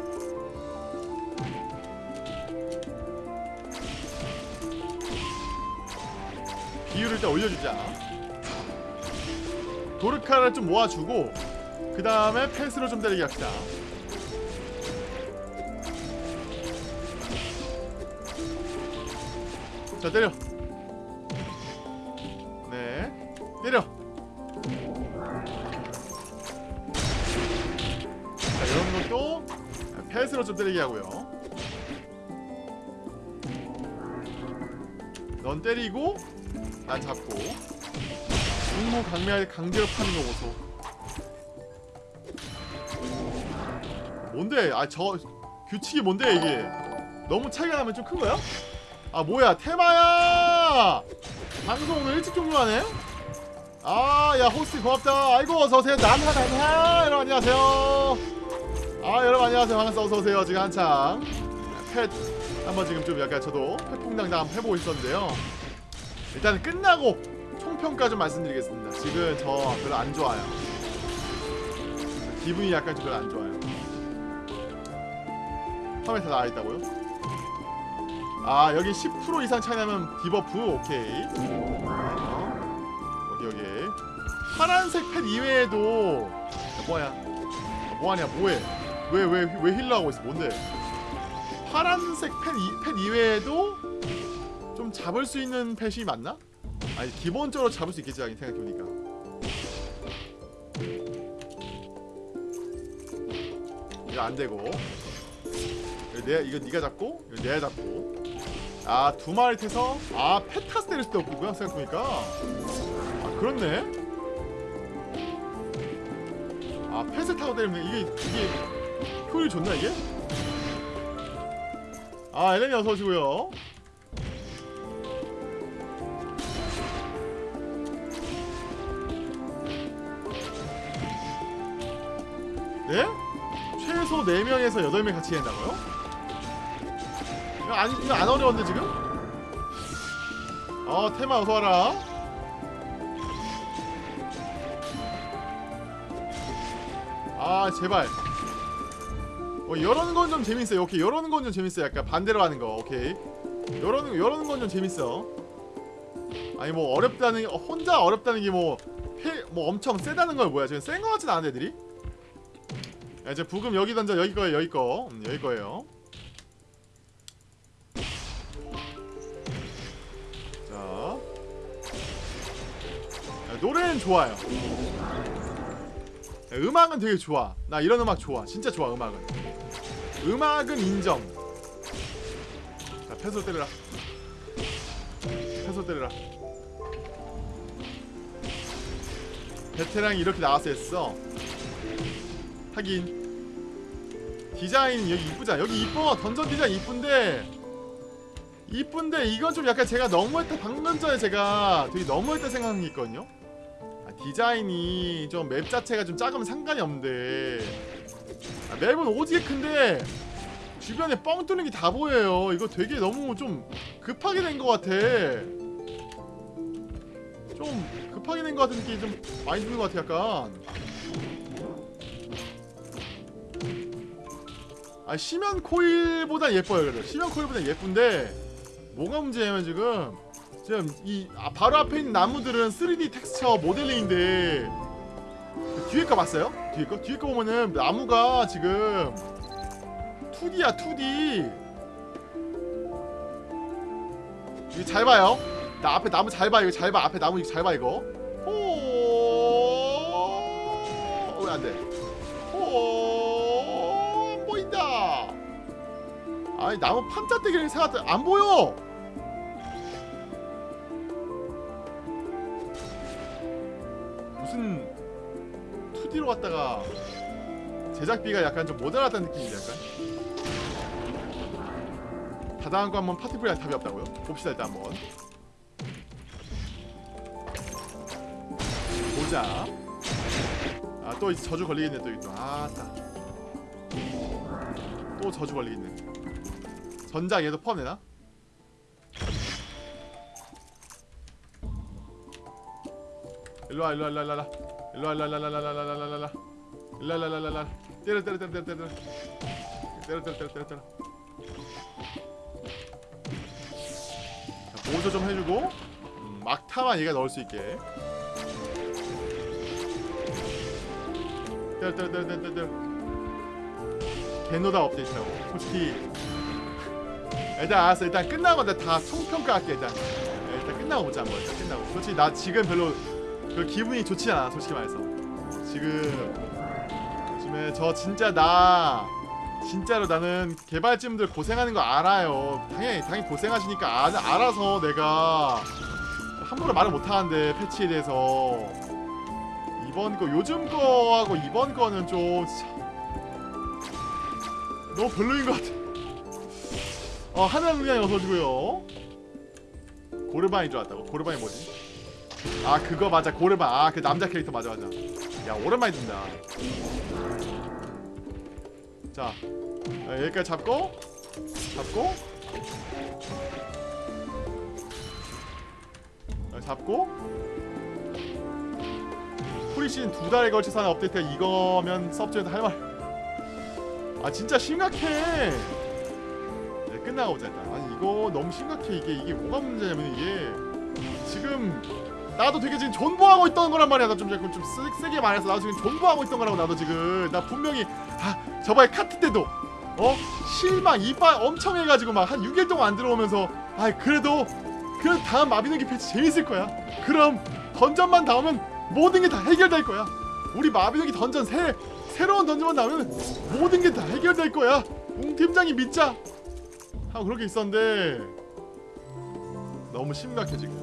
비율을 일단 올려주자. 도르카를 좀 모아주고 그 다음에 펜스로 좀 때리게 합시다. 자 때려. 네 때려. 자 이런 것도 펜스로 좀 때리게 하고요. 넌 때리고 난 잡고 공무 강매할 강제로 파는 거 보소. 뭔데? 아 저 규칙이 뭔데 이게? 너무 차이가 나면 좀 큰 거야? 아 뭐야 테마야! 방송 오늘 일찍 종료하네? 아야 호스팅 고맙다. 아이고 어서오세요. 난하 난하 여러분 안녕하세요. 아 여러분 안녕하세요. 반갑습니다. 어서오세요. 지금 한창. 펫 한번 지금 좀 약간 저도 펫퐁당당 한번 해보고 있었는데요 일단 끝나고 총평가 좀 말씀드리겠습니다. 지금 저 별로 안 좋아요. 기분이 약간 좀 별로 안 좋아요. 화면에 다 나와있다고요? 아 여기 10% 이상 차이 나면 debuff 오케이. 어. 여기 여기. 파란색 펫 이외에도 야, 아, 뭐하냐 뭐해? 왜 왜 왜 힐러 하고 있어? 뭔데? 파란색 펫, 이, 펫 이외에도 좀 잡을 수 있는 펫이 맞나? 아니 기본적으로 잡을 수 있겠지 생각해보니까 이거 안되고 이거 네가 잡고 이거 내가 잡고 아 두 마리 태서 아 페타스 때릴 수도 없고요 생각해보니까 아 그렇네 아 펫을 타고 때리면 이게 이게 효율이 좋나 이게? 아 엘렌이 어서 오시고요. 네? 최소 4명에서 8명 같이 된다고요? 이거 안, 이거 안 어려운데 지금? 어 테마 어서와라. 아 제발. 어 이러는 건좀 재밌어요. 오케이 이러는 건좀 재밌어요. 약간 반대로 하는 거. 오케이. 이러는 이러는 건좀 재밌어. 아니 뭐 어렵다는 혼자 어렵다는 게 뭐뭐 엄청 세다는 건 뭐야? 지금 센 거 같진 않은 애들이 야, 이제 부금 여기 던져. 여기 거예요 여기 거. 음, 여기 거예요. 자. 야, 노래는 좋아요. 야, 음악은 되게 좋아. 나 이런 음악 좋아. 진짜 좋아 음악은. 음악은 인정. 자 패소 때려라. 패소 때려라. 베테랑이 이렇게 나와서 했어 하긴. 디자인 여기 이쁘잖아. 여기 이뻐. 던전 디자인 이쁜데. 이쁜데 이건 좀 약간 제가 너무했다 방금 전에 제가 되게 너무했다 생각한 게 있거든요. 아, 디자인이 좀 맵 자체가 좀 작으면 상관이 없는데. 아, 맵은 오지게 큰데 주변에 뻥 뚫는 게 다 보여요. 이거 되게 너무 좀 급하게 된 것 같아. 좀 급하게 된 것 같은 느낌이 좀 많이 드는 것 같아 약간 아 시면 코일보다 예뻐요 그래도. 시면 코일보다 예쁜데 뭐가 문제냐면 지금 지금 이 아, 바로 앞에 있는 나무들은 3D 텍스처 모델링인데 그 뒤에 거 봤어요? 뒤에 거? 뒤에 거 보면은 나무가 지금 2D야 2D 이거 잘 봐요. 나 앞에 나무 잘 봐 이거 잘 봐. 앞에 나무 이거 잘 봐 이거. 오! 왜 안돼. 오, 아니 나무 판자떼기를 생각해 안 보여. 무슨 2D로 갔다가 제작비가 약간 좀 모자랐다는 느낌인데 약간. 다당한 거 한번 파티풀이 답이 없다고요? 봅시다 일단 한번. 보자. 아또 저주 걸리겠네 또 이거 아따 또 저주 걸리겠네 전작 얘도 포함되나? 일로와 일로와 일로와 일로와 일로와 일로와 일로와 일로와 일로와 일로와 일로와 일로와 일로와 때려 때려 때려 때려 때려 때려 때려 때려 때려 때려 자, 보조 좀 해주고 음, 막타만 얘가 넣을 수 있게 때려 때려 때려 때려 때려 개노다 업데이트하고 솔직히 일단 알았어. 일단 끝나고 다 총평가할게 일단. 네, 일단 끝나고 보자 한번. 일단 끝나고. 솔직히 나 지금 별로 그 기분이 좋지 않아 솔직히 말해서. 지금 요즘에 저 진짜 나 진짜로 나는 개발진들 고생하는 거 알아요. 당연히 당연히 고생하시니까 아, 알아서 내가 함부로 말을 못하는데 패치에 대해서. 이번 거 요즘 거하고 이번 거는 좀 너무 별로인 것 같아. 어 하늘 그냥 어서주고요. 고르반인 줄 알았다고. 고르반이 뭐지? 아 그거 맞아 고르반. 아 그 남자 캐릭터 맞아 맞아. 야 오랜만에 든다. 자 아, 여기까지 잡고 잡고 아, 잡고 프리시즌 두 달에 걸쳐서 하는 업데이트가 이거면 섭전에도 할 말. 아 진짜 심각해. 네, 끝나고 보자 일단. 아니 이거 너무 심각해 이게 이게 뭐가 문제냐면 이게 지금 나도 되게 지금 존버하고 있던 거란 말이야. 나좀 자꾸 좀 세, 세게 말해서 나도 지금 존버하고 있던 거라고 나도 지금 나 분명히 아 저번에 카트 때도 어 실망 이빨 엄청 해가지고 막 한 6일 동안 안 들어오면서 아 그래도 그 다음 마비노기 패치 재밌을 거야. 그럼 던전만 나오면 모든 게 다 해결될 거야. 우리 마비노기 던전 새 새로운 던전만 나오면 모든 게 다 해결될 거야. 웅 팀장이 믿자. 하고 그렇게 있었는데 너무 심각해 지금.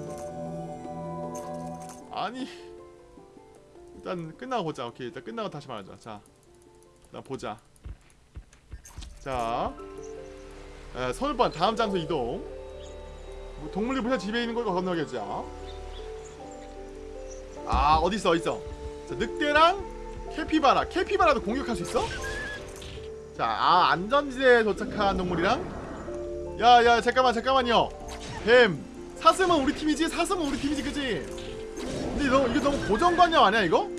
아니 일단 끝나고 보자. 오케이 일단 끝나고 다시 말하자. 자, 일단 보자. 자, 에, 서울반 다음 장소 이동 뭐 동물이 벌써 집에 있는 걸 건너겠죠 아 어딨어 어딨어 자 늑대랑 캐피바라 캐피바라도 공격할 수 있어? 자 아 안전지대에 도착한 동물이랑 야야 잠깐만 잠깐만요. 뱀 사슴은 우리 팀이지? 사슴은 우리 팀이지 그지? 근데 너 이거 너무 고정관념 아니야 이거?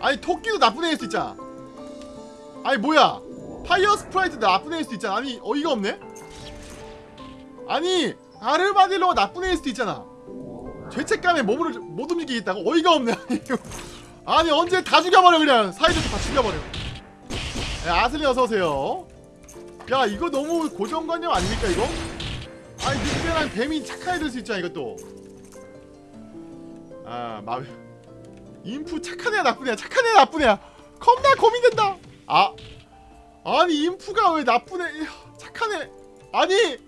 아니 토끼도 나쁜 애일 수 있잖아. 아니 뭐야? fire sprite 나쁜 애일 수도 있잖아. 아니 어이가 없네? 아니 아르마딜로가 나쁜 애일 수도 있잖아. 죄책감에 몸을 못 움직이겠다고? 어이가 없네 아니, 아니 언제 다 죽여버려 그냥. 사이좋게 다 죽여버려. 야, 아슬리 어서오세요 야 이거 너무 고정관념 아닙니까 이거? 아니 늑대랑 뱀이 착한 애들 수 있잖아 이것도. 아 마... 인프 착한 애야 나쁜 애야 착한 애야 나쁜 애야. 겁나 고민된다. 아 아니 인프가 왜 나쁜 애 착한 애. 아니!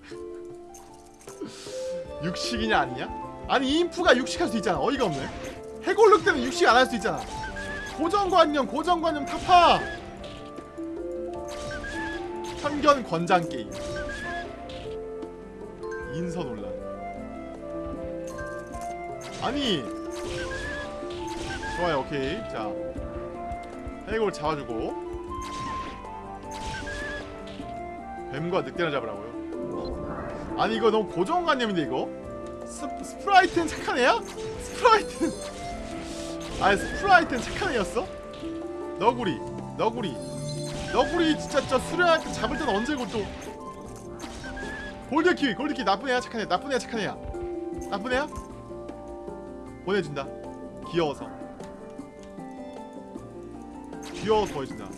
육식이냐 아니냐? 아니 인프가 육식할 수 있잖아 어이가 없네. 해골룩 때는 육식 안 할 수 있잖아. 고정관념 고정관념 타파 편견 권장 게임. 인성 논란. 아니. 좋아요 오케이. 자. 해골 잡아주고. 뱀과 늑대를 잡으라고요? 아니 이거 너무 고정관념인데 이거? 스, sprite는 착한 애야? sprite는. 아니 sprite는 착한 애였어? 너구리 너구리 너구리 진짜 저 수련할 때 잡을 때는 언제고 또 골드키위 골드키위 나쁜 애야 착한 애. 나쁜 애야 착한 애야. 나쁜 애야? 보내준다. 귀여워서. 귀여워서 보여준다.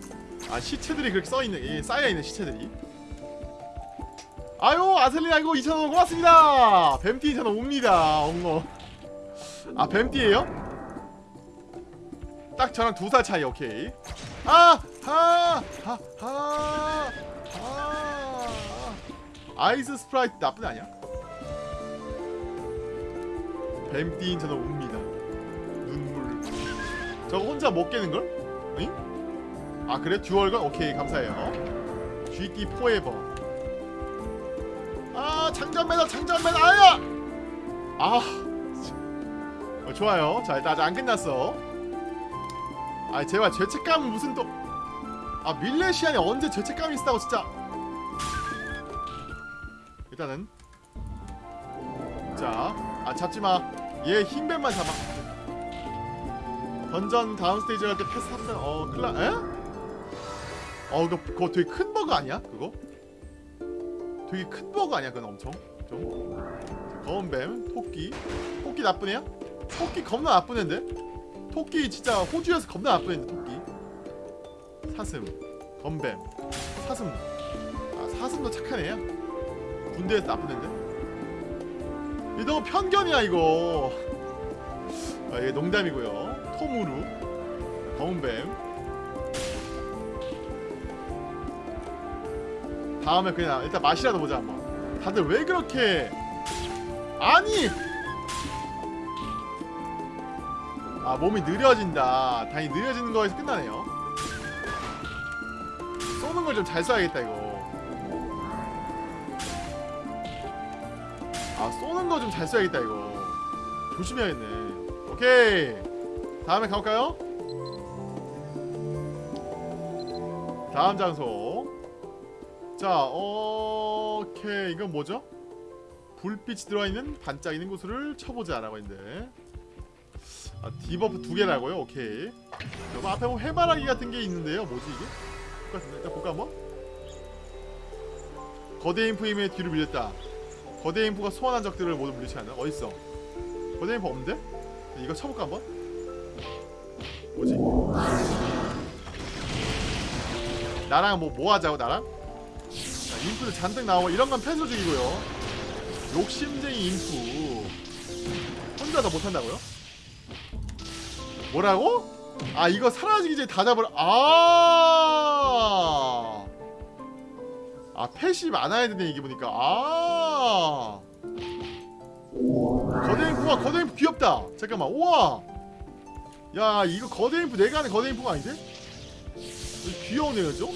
아 시체들이 그렇게 써있는 예, 쌓여있는 시체들이. 아유 아슬리 아이고 2,000원 고맙습니다. 뱀띠 2,000원 옵니다. 엉어 아 뱀띠에요? 딱 저랑 두 살 차이 오케이. 아! 하! 하! 하! 하! ice sprite 나쁜 애 아니야? 뱀띠인 저는 웁니다 눈물 저거 혼자 못 깨는걸? 응? 아 그래? dual gun? 오케이 감사해요 GT 포에버 아 장전 매너 장전 매너 아야! 아 어, 좋아요 자 일단 아직 안 끝났어 아 제발 죄책감은 무슨 또 아 밀레시안이 언제 죄책감이 있다고 진짜. 일단은. 자아 잡지마. 얘 흰뱀만 잡아. 던전 다음 스테이지 갈 때 패스 탑승 어 클라 에? 어 그거, 그거 되게 큰 버그 아니야 그거? 되게 큰 버그 아니야 그건 엄청? 좀? 검은뱀 토끼. 토끼 나쁜 애야? 토끼 겁나 나쁜 애인데? 토끼 진짜 호주에서 겁나 나쁜 애인데 사슴 검뱀 사슴. 아 사슴도 착한 애야? 군대에서 나쁜 애인데? 이거 너무 편견이야 이거. 아 이게 농담이고요. 토무루 검은뱀. 다음에 그냥 일단 맛이라도 보자 한번. 다들 왜 그렇게? 아니! 아 몸이 느려진다. 다행히 느려지는 거에서 끝나네요 좀잘 쏴야겠다 이거. 아 쏘는 거 좀잘 쏴야겠다 이거. 조심해야겠네. 오케이. 다음에 가볼까요? 다음 장소. 자 오케이. 이건 뭐죠? 불빛이 들어있는 반짝이는 곳을 쳐보자 라고 했는데. 아, debuff 두 개라고요? 오케이. 여기 앞에 뭐 해바라기 같은 게 있는데요? 뭐지 이게? 똑같은데 일단 볼까 한번? 거대 imp 힘에 뒤로 밀렸다 거대 인프가 소환한 적들을 모두 물리치 않나? 어딨어? 거대 인프 없는데? 이거 쳐볼까 한번? 뭐지? 나랑 뭐 뭐 하자고 나랑? 자, 인프도 잔뜩 나오고 이런 건 펜슬 중이고요 욕심쟁이 인프 혼자 더 못한다고요? 뭐라고? 아 이거 사라지기 전에 다 잡으라. 아아 아, 아 펫이 많아야 되네 이게 보니까. 아. 거대인프 와 거대인프 귀엽다. 잠깐만 우와. 야 이거 거대인프 내가 하는 거대인프가 아닌데? 귀여운 애였죠?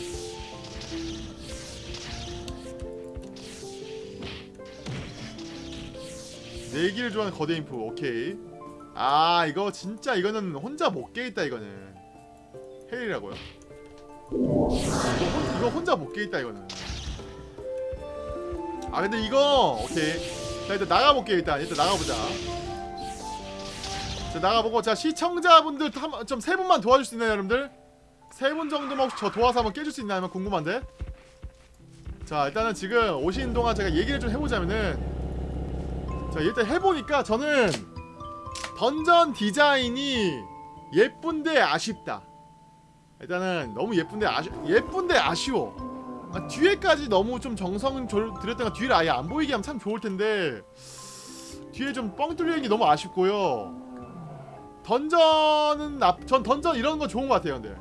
내기를 좋아하는 거대인프 오케이. 아 이거 진짜 이거는 혼자 못 깨있다 이거는. 헬이라고요? 이거, 혼, 이거 혼자 못 깨있다 이거는. 아 근데 이거 오케이. 자 일단 나가볼게요 일단. 일단 나가보자. 자 나가보고 자 시청자분들 좀 세 분만 도와줄 수 있나요 여러분들? 세 분 정도만 혹시 저 도와서 한번 깨줄 수 있나요? 궁금한데? 자 일단은 지금 오시는 동안 제가 얘기를 좀 해보자면은 자 일단 해보니까 저는 던전 디자인이 예쁜데 아쉽다 일단은 너무 예쁜데 아쉬 예쁜데 아쉬워 아, 뒤에까지 너무 좀 정성을 조- 들였다가 뒤를 아예 안 보이게 하면 참 좋을 텐데 뒤에 좀 뻥 뚫려 있는 게 너무 아쉽고요 던전은 나, 전 던전 이런 거 좋은 것 같아요 근데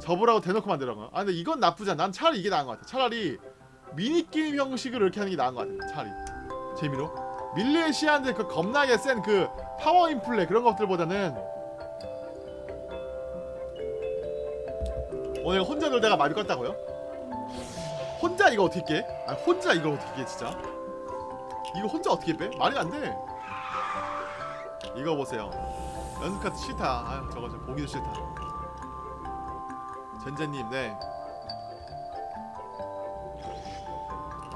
접으라고 대놓고 만들어 거. 아 근데 이건 나쁘지 않아. 난 차라리 이게 나은 것 같아. 차라리 미니 게임 형식으로 이렇게 하는 게 나은 것 같아. 차라리 재미로. 밀레시안들 그 겁나게 센 그 파워 인플레 그런 것들보다는 오늘 혼자 놀다가 마비 껐다고요? 혼자 이거 어떻게 깨? 아 혼자 이거 어떻게 깨 진짜? 이거 혼자 어떻게 빼? 말이 안 돼. 이거 보세요. 연습 카드 싫다. 아유 저거 좀 보기도 싫다. 전재님 네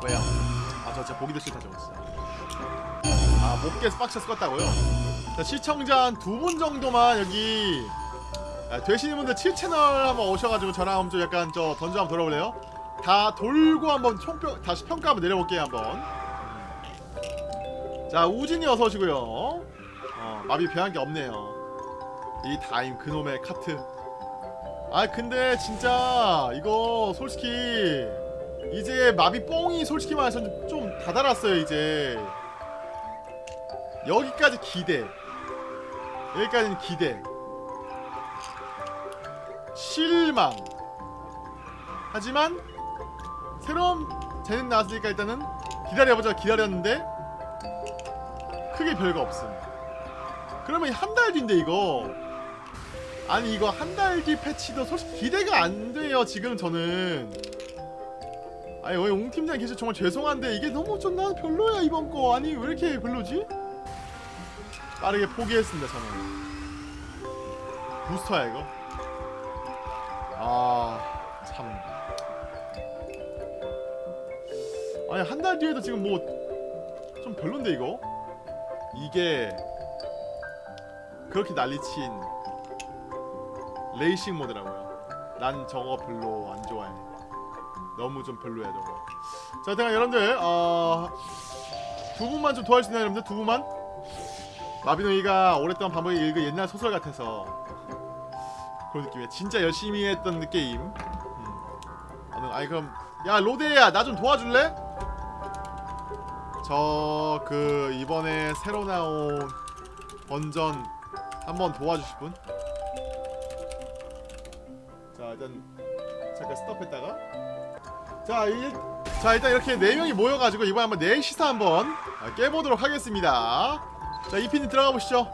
왜요? 아 저 진짜 보기도 싫다 저거 진짜 아못 깨서 빡쳐서 껐다고요? 자 시청자 한 두 분 정도만 여기 아, 되시는 분들 7채널 한번 오셔가지고 저랑 한번 좀 약간 저 던져 한번 돌아볼래요? 다 돌고 한번 총평 다시 평가 한번 내려볼게요 한번. 자 우진이 어서 오시고요. 어, 마비 배한 게 없네요. 이 다임 그놈의 카트. 아 근데 진짜 이거 솔직히 이제 마비 뽕이 솔직히 말해서 좀 다 달았어요 이제 여기까지 기대. 여기까지는 기대. 실망. 하지만 새로운 재능 나왔으니까 일단은 기다려보자 기다렸는데 크게 별거 없음. 그러면 한 달 뒤인데 이거. 아니 이거 한 달 뒤 패치도 솔직히 기대가 안 돼요 지금 저는. 아니 왜 옹팀장 계셔 정말 죄송한데 이게 너무 좀 나는 별로야 이번 거. 아니 왜 이렇게 별로지? 빠르게 포기했습니다 저는 부스터야 이거 아참 아니 한 달 뒤에도 지금 뭐 좀 별론데 이거 이게 그렇게 난리친 레이싱 모드라고요. 난 저거 별로 안 좋아해. 너무 좀 별로야 저거. 자, 일단 여러분들 어, 두 분만 좀 도와주시나요, 여러분들? 두 분만. 마비노이가 오랫동안 반복해 읽은 옛날 소설 같아서 그런 느낌이야. 진짜 열심히 했던 게임. 음. 아, 아니 그럼 야 로데야 나 좀 도와줄래? 저 그 이번에 새로 나온 번전 한번 도와주실 분? 자 일단 잠깐 스톱했다가 자, 일, 자 일단 이렇게 네 명이 모여가지고 이번에 한번 내 시사 한번 아, 깨보도록 하겠습니다 자 이피님 들어가 보시죠.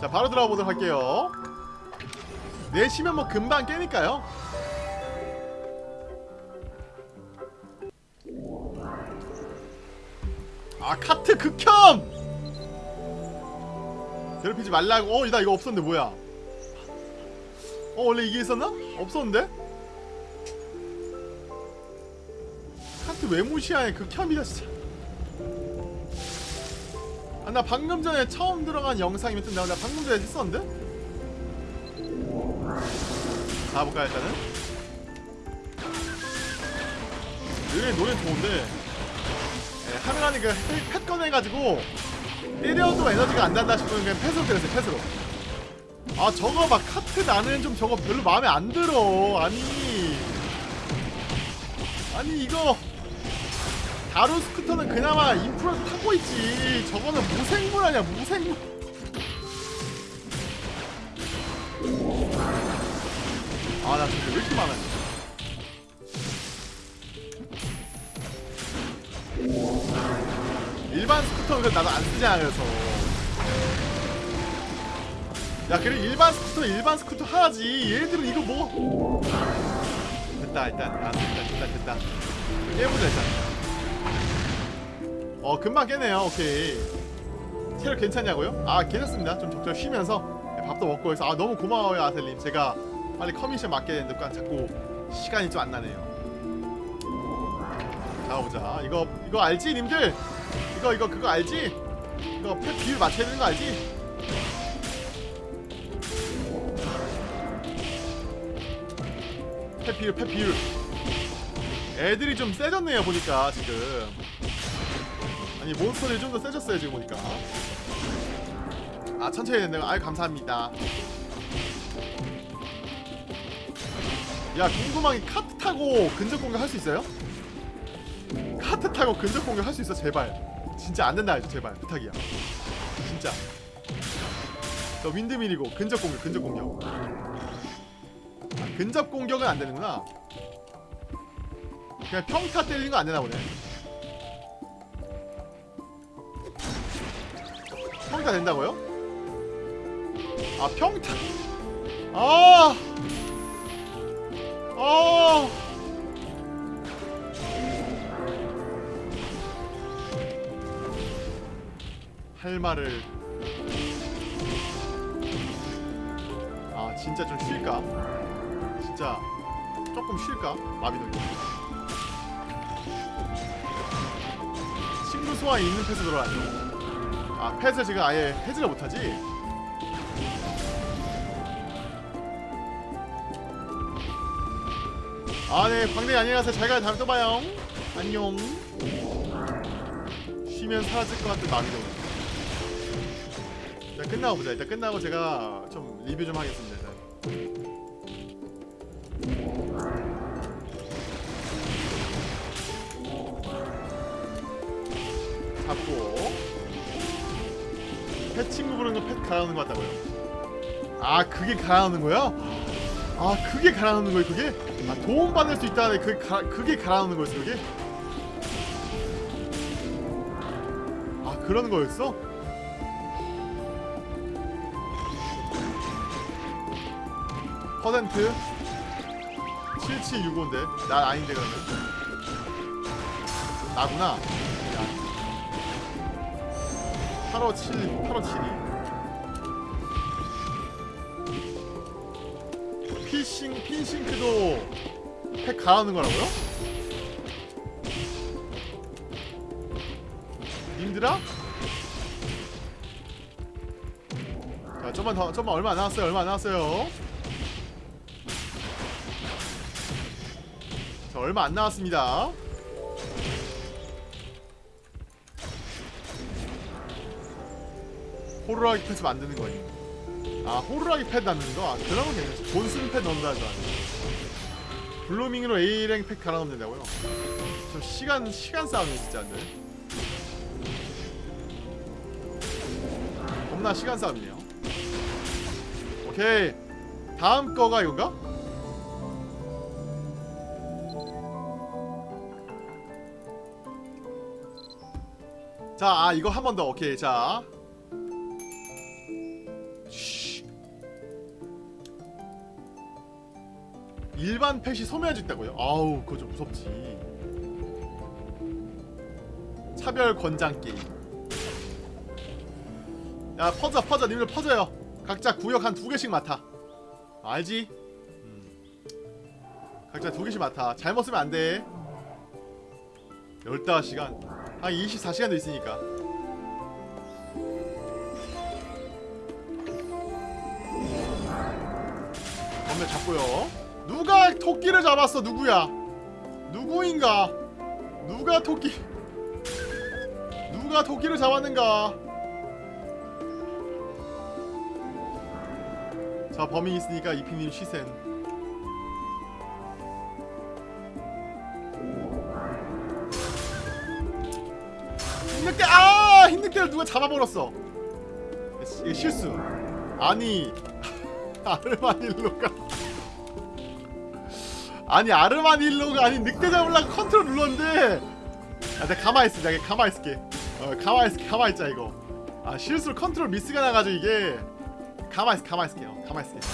자 바로 들어가 보도록 할게요. 내시면 뭐 금방 깨니까요. 아 카트 극혐! 괴롭히지 말라고. 어나 이거 없었는데 뭐야? 어 원래 이게 있었나? 없었는데? 카트 왜 무시하냐 극혐이다 진짜. 아 나 방금 전에 처음 들어간 영상이면 좀 내가 방금 전에 했었는데? 가볼까 일단은? 여기 노래 좋은데. 네, 하늘하니 그 펫 꺼내가지고 때려도 에너지가 안 난다 싶으면 그냥 펫으로 때렸어요 펫으로. 아 저거 막 카트 나는 좀 저거 별로 마음에 안 들어. 아니. 아니 이거 다루 스쿠터는 그나마 인프라 타고 있지. 저거는 무생물 아니야 무생물. 아나 저게 왜 이렇게 많아 일반 스쿠터는 그래도 나도 안 쓰잖아 그래서. 야 그래 일반 스쿠터 일반 스쿠터 하지. 얘들은 이거 뭐 됐다 일단. 아 됐다 됐다 됐다. 깨보자 일단 어 금방 깨네요. 오케이. 체력 괜찮냐고요? 아 괜찮습니다. 좀 적절 쉬면서. 네, 밥도 먹고 해서. 아 너무 고마워요 아셀님. 제가 빨리 커미션 맡게 되는데 자꾸 시간이 좀 안 나네요. 자 보자. 이거 이거 알지 님들? 이거 이거 그거 알지? 이거 펫 비율 맞춰야 되는 거 알지? 펫 비율. 애들이 좀 세졌네요 보니까 지금 아니 몬스터들이 좀 더 세졌어요 지금 보니까. 아 천천히 된다고. 아유 감사합니다. 야 궁금한 게 카트 타고 근접 공격 할 수 있어요? 카트 타고 근접 공격 할 수 있어 제발. 진짜 안 된다 해줘 제발. 부탁이야. 진짜. 저 윈드밀이고 근접 공격 근접 공격. 아, 근접 공격은 안 되는구나. 그냥 평타 때리는 거 안 되나 보네 평타 된다고요? 아 평타 아 아. 할 말을 아 진짜 좀 쉴까? 진짜 조금 쉴까? 마비노기 친구 소환 있는 패스 들어왔네 아 패스 지금 아예 해지를 못하지? 아네 광대 안녕하세요 잘가 다음에 또 봐요. 안녕. 쉬면 사라질 것 같은 마음이 들어 일단 끝나고 보자. 일단 끝나고 제가 좀 리뷰 좀 하겠습니다 일단. 잡고. 펫 친구 부르는 거 펫 갈아놓는 거 같다고요 아 그게 갈아놓는 거야? 아 그게 갈아놓는 거예요 그게? 아 도움 받을 수 있다네 그게, 가, 그게 갈아놓는 거였어 그게? 아 그런 거였어? 퍼센트 7765인데 나 아닌데 그러면 나구나 857 857이 피싱 핀싱크도 팩 가하는 거라고요? 님들아? 자 좀만 더 좀만 얼마 안 남았어요 얼마 안 남았어요 자 얼마 안 남았습니다 호루라기 펫 만드는 거니 아 호루라기 펫 만드는 거? 아 그러면 괜찮지 돈 쓰는 펫 넣는다는 줄 알았네 블루밍으로 A랭 펫 갈아 넣으면 된다고요? 좀 시간 시간 싸움이네 진짜 근데 겁나 시간 싸움이네요 오케이 다음 거가 이건가? 자, 아, 이거 한 번 더. 오케이. 자. 일반 펫이 소멸할 수 있다고요? 아우, 그거 좀 무섭지. 차별 권장 게임. 야, 퍼져, 퍼져. 님들 퍼져요. 각자 구역 한 두 개씩 맡아. 알지? 음. 각자 두 개씩 맡아. 잘못 쓰면 안 돼. 15시간. 한 24시간도 있으니까. 건배 잡고요. 누가 토끼를 잡았어? 누구야? 누구인가? 누가 토끼? 누가 토끼를 잡았는가? 자 범인 있으니까 이피님 시센. 흰늑대 아 흰늑대를 누가 잡아버렸어 실수 아니 아르마딜로가 아니 아르마딜로가 아니 늑대 잡으려고 컨트롤 눌렀는데. 아 내가 가만히 있어 내가 가만히 있을게. 어 가만히 있을게. 가만히 있자 이거. 아 실수로 컨트롤 미스가 나가지고 이게. 가만히 있어 가만히 있을게요. 가만히 있을게.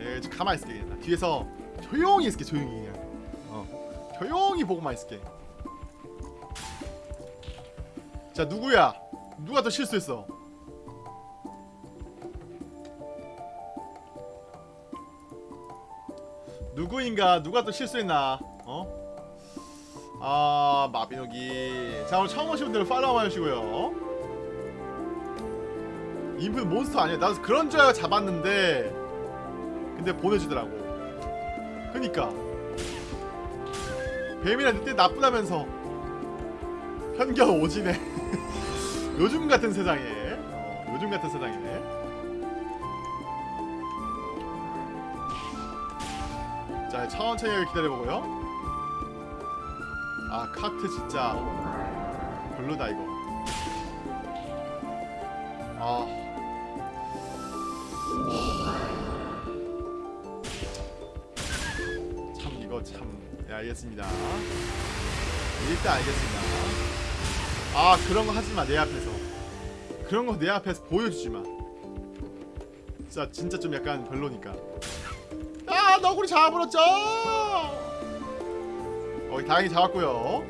예 가만히 있을게 그냥. 뒤에서 조용히 있을게 조용히 그냥. 어 조용히 보고만 있을게. 자 누구야? 누가 더 실수했어 누구인가? 누가 또 실수했나? 어? 아 마비노기. 자 오늘 처음 오신 분들 팔로우 해주시고요. 인풋 몬스터 아니야 나도 그런 줄 알고 잡았는데 근데 보내주더라고. 그니까. 뱀이랑 늑대 나쁘다면서 편견 오지네. 요즘 같은 세상에. 어, 요즘 같은 세상에 자 천천히 기다려보고요. 아 카트 진짜 별로다 이거. 아. 참 이거 참 네, 알겠습니다. 일단 알겠습니다. 아 그런 거 하지마 내 앞에서. 그런 거 내 앞에서 보여주지마. 진짜 진짜 좀 약간 별로니까 아 너구리 잡아버렸죠? 어 다행히 잡았고요.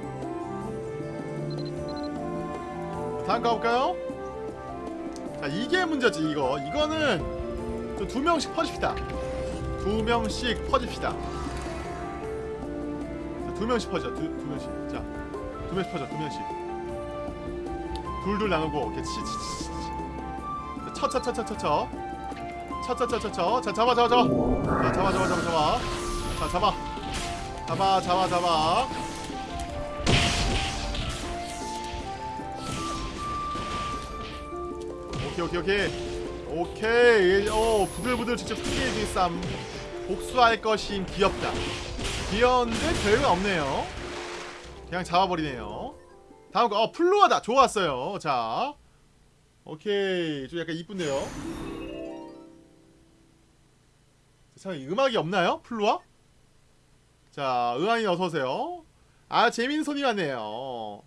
다음 가볼까요? 자 이게 문제지 이거. 이거는 좀두 명씩 퍼집시다. 두 명씩 퍼집시다. 자, 두 명씩 퍼져. 두, 두 명씩. 자두 명씩 퍼져 두 명씩. 둘둘 나누고 이렇게 치치치치 쳐쳐쳐쳐쳐쳐 쳐쳐쳐쳐쳐. 자 잡아 잡아 잡아. 자 잡아 잡아 잡아 잡아. 자 잡아. 잡아 잡아 잡아. 오케이 오케이 오케이. 오케이. 오 부들부들 직접 승리의 쌈. 복수할 것인 귀엽다. 귀여운데 별거 없네요. 그냥 잡아버리네요. 다음 거어 플루아다. 좋았어요. 자. 오케이. 좀 약간 이쁜데요 참 음악이 없나요? 플루아? 자 의왕이 어서오세요. 아 재밌는 손이 왔네요.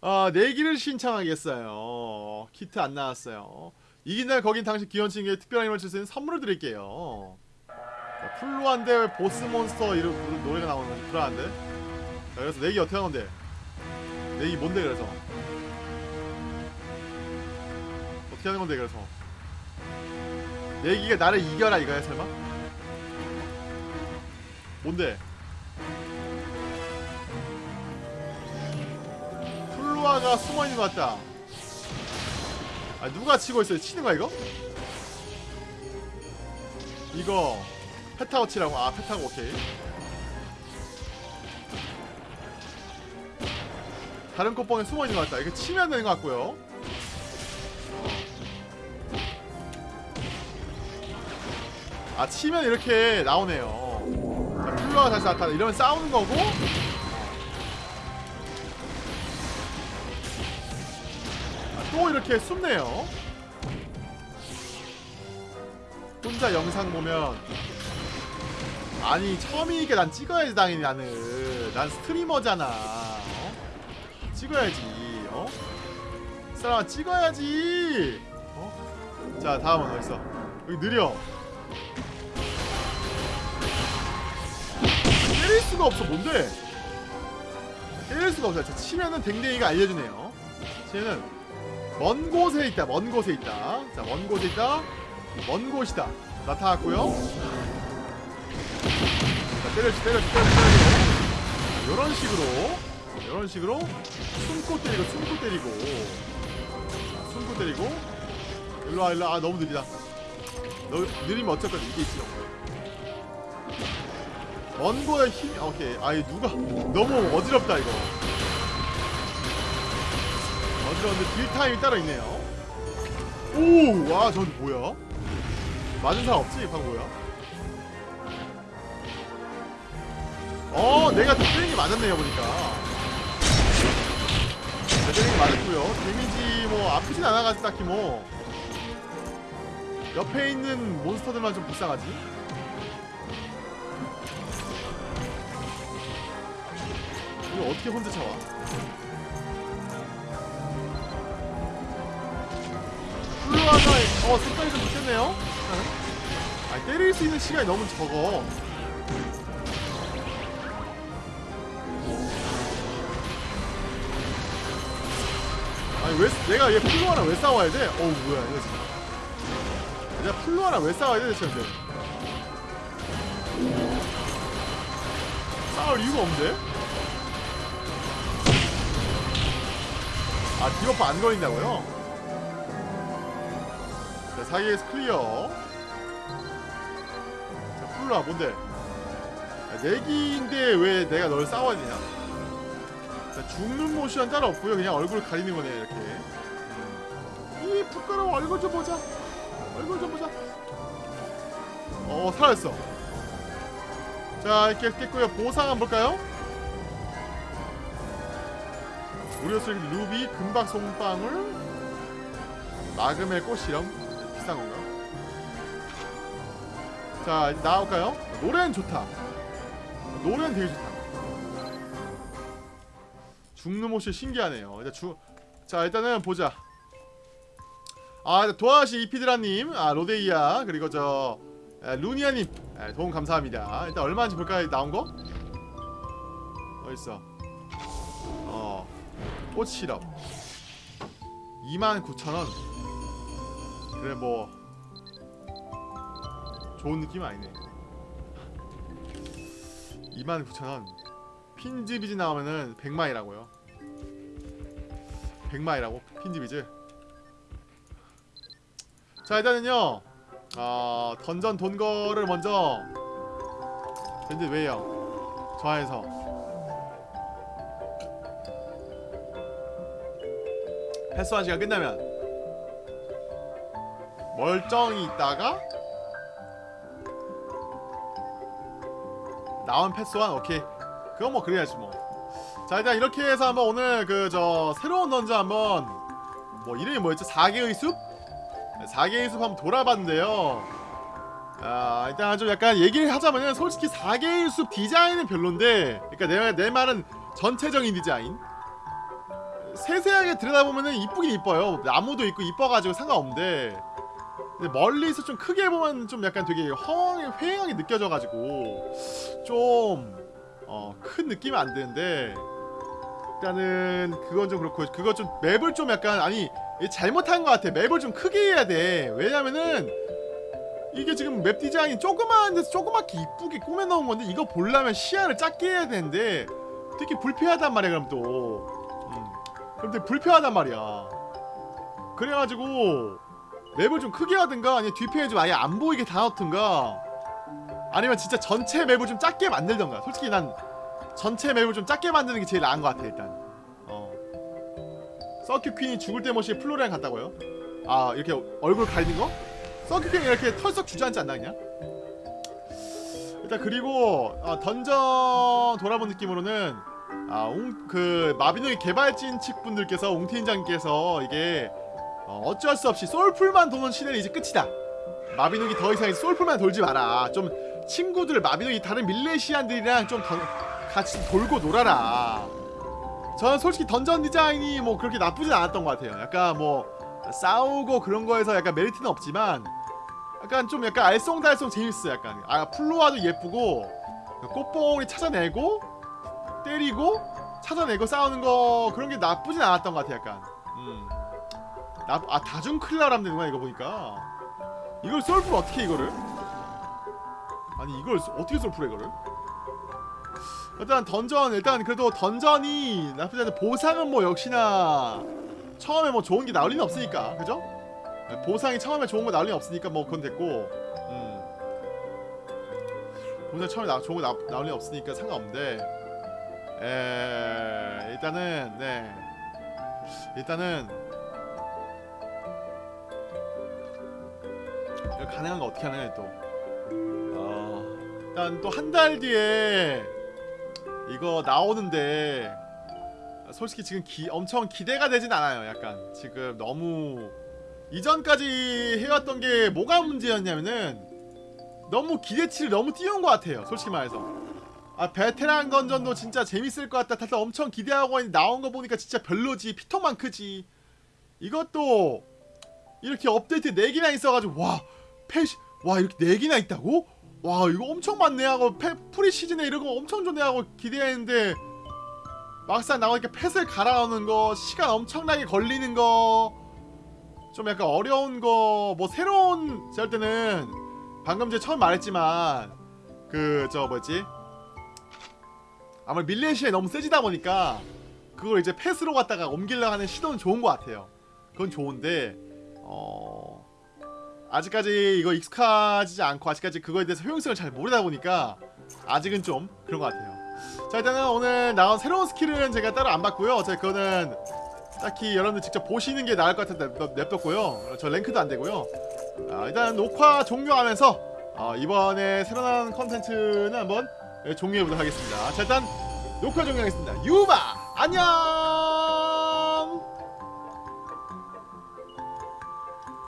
아 내기를 신청하겠어요. 키트 안 나왔어요. 이긴 날 거긴 당신 친구에 특별한 힘을 줄 수 있는 선물을 드릴게요. 자, 플루한데 보스 몬스터 이런 노- 노래가 나오는 건지 불안한데? 자 그래서 내기 어떻게 하는 건데? 내기 뭔데 그래서? 어떻게 하는 건데 그래서? 내기가 나를 이겨라 이거야 설마? 뭔데? 플루아가 숨어있는 것 같다 아 누가 치고 있어요? 치는 거야 이거? 이거 페타고 치라고 아 페타고 오케이 다른 꽃봉에 숨어있는 것 같다 이거 치면 되는 것 같고요 아 치면 이렇게 나오네요 자, 플루아가 다시 나타나. 이러면 싸우는 거고. 아, 또 이렇게 숨네요. 혼자 영상 보면 아니 처음이니까 난 찍어야지 당연히 나는. 난 스트리머잖아. 어? 찍어야지 어? 이 사람아 찍어야지. 어? 자 다음은 어딨어 여기 느려 수가 없어. 뭔데? 때릴 수가 없어 자 치면은 댕댕이가 알려주네요. 쟤는 먼 곳에 있다 먼 곳에 있다. 자먼 곳에 있다 먼 곳이다. 나타났고요. 자 때려주 때려주 때려주 요런 식으로 요런 식으로 숨고 때리고 숨고 때리고. 자, 숨고 때리고. 일로와 일로와. 아 너무 느리다. 너 느리면 어쩔 건데 이게 있지 먼 거에 힘 오케이. 아이 누가 너무 어지럽다 이거. 어지러운데 딜 타임이 따로 있네요. 오와 저기 뭐야? 맞은 사람 없지 방금 뭐야? 어 내가 때리는 게 맞았네요 보니까. 내 때리는 게 맞았고요. 데미지 뭐 아프진 않아가지고 딱히 뭐. 옆에 있는 몬스터들만 좀 불쌍하지 이거 어떻게 혼자 참아? 플루아가 어 속도이 좀 늦겠네요. 아 때릴 수 있는 시간이 너무 적어. 아니 왜 내가 얘 플로아랑 왜 싸워야 돼? 어우 뭐야 이거 지금 내가 플로아랑 왜 싸워야 돼 대체 싸울 이유가 없는데? 아 debuff 안 걸린다고요? 자 사이에서 clear 자 플로아 뭔데? 야, 내기인데 왜 내가 널 싸워야 되냐 자, 죽는 모션 따로 없고요. 그냥 얼굴 가리는 거네 이렇게. 이 부끄러워 얼굴 좀 보자. 얼굴 좀 보자. 어 살았어. 자 이렇게 깼고요. 보상 한번 볼까요? 우려슬 루비 금박 송방울 마금의 꽃실험 비싼 건가요? 자 나올까요? 노래는 좋다. 노래는 되게 좋다. 죽는 모습 신기하네요. 일단 주... 자 일단은 보자. 아 도아시 이피드라님, 아 로데이아 그리고 저 에, 루니아님 에, 도움 감사합니다. 일단 얼마인지 볼까요? 나온 거? 어디 있어? 어 꽃 시럽 29,000원. 그래 뭐 좋은 느낌 아니네. 29,000원. 핀즈비즈 나오면은 100마이라고요. 100마이라고 핀즈비즈. 자 일단은요. 어, 던전 돈 거를 먼저. 근데 왜요? 저하에서 패스한 시간 끝나면 멀쩡히 있다가 나온 패스한 오케이 그건 뭐 그래야지 뭐. 자 일단 이렇게 해서 한번 오늘 그 저 새로운 던전 한번 뭐 이름이 뭐였죠? 4개의 숲? 4개의 숲 한번 돌아봤는데요. 아 일단 좀 약간 얘기를 하자면은 솔직히 4개의 숲 디자인은 별론데, 그러니까 내, 내 말은 전체적인 디자인. 세세하게 들여다보면은 이쁘긴 이뻐요. 나무도 있고 이뻐가지고 상관없는데. 멀리서 좀 크게 보면 좀 약간 되게 허황, 회행하게 느껴져가지고 좀 어, 큰 느낌이 안 드는데 일단은 그건 좀 그렇고 그거 좀 맵을 좀 약간 아니 잘못한 것 같아 맵을 좀 크게 해야 돼 왜냐면은 이게 지금 맵 디자인이 조그마한 데서 조그맣게 이쁘게 꾸며놓은 건데 이거 보려면 시야를 작게 해야 되는데 되게 불편하단 말이야 그럼 또 되게 불편하단 말이야 그래가지고 맵을 좀 크게 하든가 아니면 뒤편에 좀 아예 안 보이게 다 넣든가 아니면 진짜 전체 맵을 좀 작게 만들던가 솔직히 난 전체 맵을 좀 작게 만드는 게 제일 나은 것 같아 일단 어 서큐 퀸이 죽을 때 모시 플로리안 같다고요? 아 이렇게 얼굴 가리는 거? 서큐 퀸이 이렇게 털썩 주저앉지 않나 그냥? 일단 그리고 어, 던전 돌아본 느낌으로는 아, 웅, 그 마비노기 개발진 측 분들께서 웅팀장님께서 이게 어, 어쩔 수 없이 솔풀만 도는 시대는 이제 끝이다. 마비노기 더 이상 솔풀만 돌지 마라. 좀 친구들 마비노기 다른 밀레시안들이랑 좀 더, 같이 돌고 놀아라. 저는 솔직히 던전 디자인이 뭐 그렇게 나쁘진 않았던 것 같아요. 약간 뭐 싸우고 그런 거에서 약간 메리트는 없지만 약간 좀 약간 알쏭달쏭 재밌어. 약간 아 플로아도 예쁘고 꽃봉오리 찾아내고 때리고 찾아내고 싸우는 거 그런 게 나쁘진 않았던 것 같아. 약간. 음. 나, 아 다중 클라람 되는구나 이거 보니까 이걸 솔프를 어떻게 이거를 아니 이걸 소- 어떻게 솔프를 이거를 일단 던전 일단 그래도 던전이 나쁘지 않은 보상은 뭐 역시나 처음에 뭐 좋은 게 나올 리는 없으니까 그죠? 네, 보상이 처음에 좋은 거 나올 리는 없으니까 뭐 그건 됐고 음. 보상 처음에 나, 좋은 거 나, 나올 리는 없으니까 상관없는데 에 일단은 네 일단은 가능한 거 어떻게 하느냐 또. 어, 일단 또 한 달 뒤에 이거 나오는데 솔직히 지금 기, 엄청 기대가 되진 않아요. 약간 지금 너무 이전까지 해왔던 게 뭐가 문제였냐면은 너무 기대치를 너무 띄운 것 같아요. 솔직히 말해서. 아 베테랑 던전도 진짜 재밌을 것 같다. 다들 엄청 기대하고 나온 거 보니까 진짜 별로지. 피통만 크지. 이것도 이렇게 업데이트 4개나 있어가지고 와 패시 와 이렇게 4개나 있다고? 와 이거 엄청 많네 하고 패, pre-season에 이런 거 엄청 좋네 하고 기대했는데 막상 나오니까 pet을 갈아오는 거 시간 엄청나게 걸리는 거 좀 약간 어려운 거 뭐 새로운 제가 할 때는 방금 전에 처음 말했지만 그 저 뭐지 아무래도 밀레시안이 너무 세지다 보니까 그걸 이제 pet으로 갖다가 옮기려고 하는 시도는 좋은 것 같아요. 그건 좋은데 어 아직까지 이거 익숙하지 않고 아직까지 그거에 대해서 효용성을 잘 모르다 보니까 아직은 좀 그런 것 같아요. 자 일단은 오늘 나온 새로운 스킬은 제가 따로 안 봤고요. 제가 그거는 딱히 여러분들 직접 보시는 게 나을 것 같아서 냅- 냅뒀고요. 저 랭크도 안 되고요. 아, 일단 녹화 종료하면서 어, 이번에 새로 나온 컨텐츠는 한번 예, 예, 종료해보도록 하겠습니다. 자 일단 녹화 종료하겠습니다. 유마 안녕!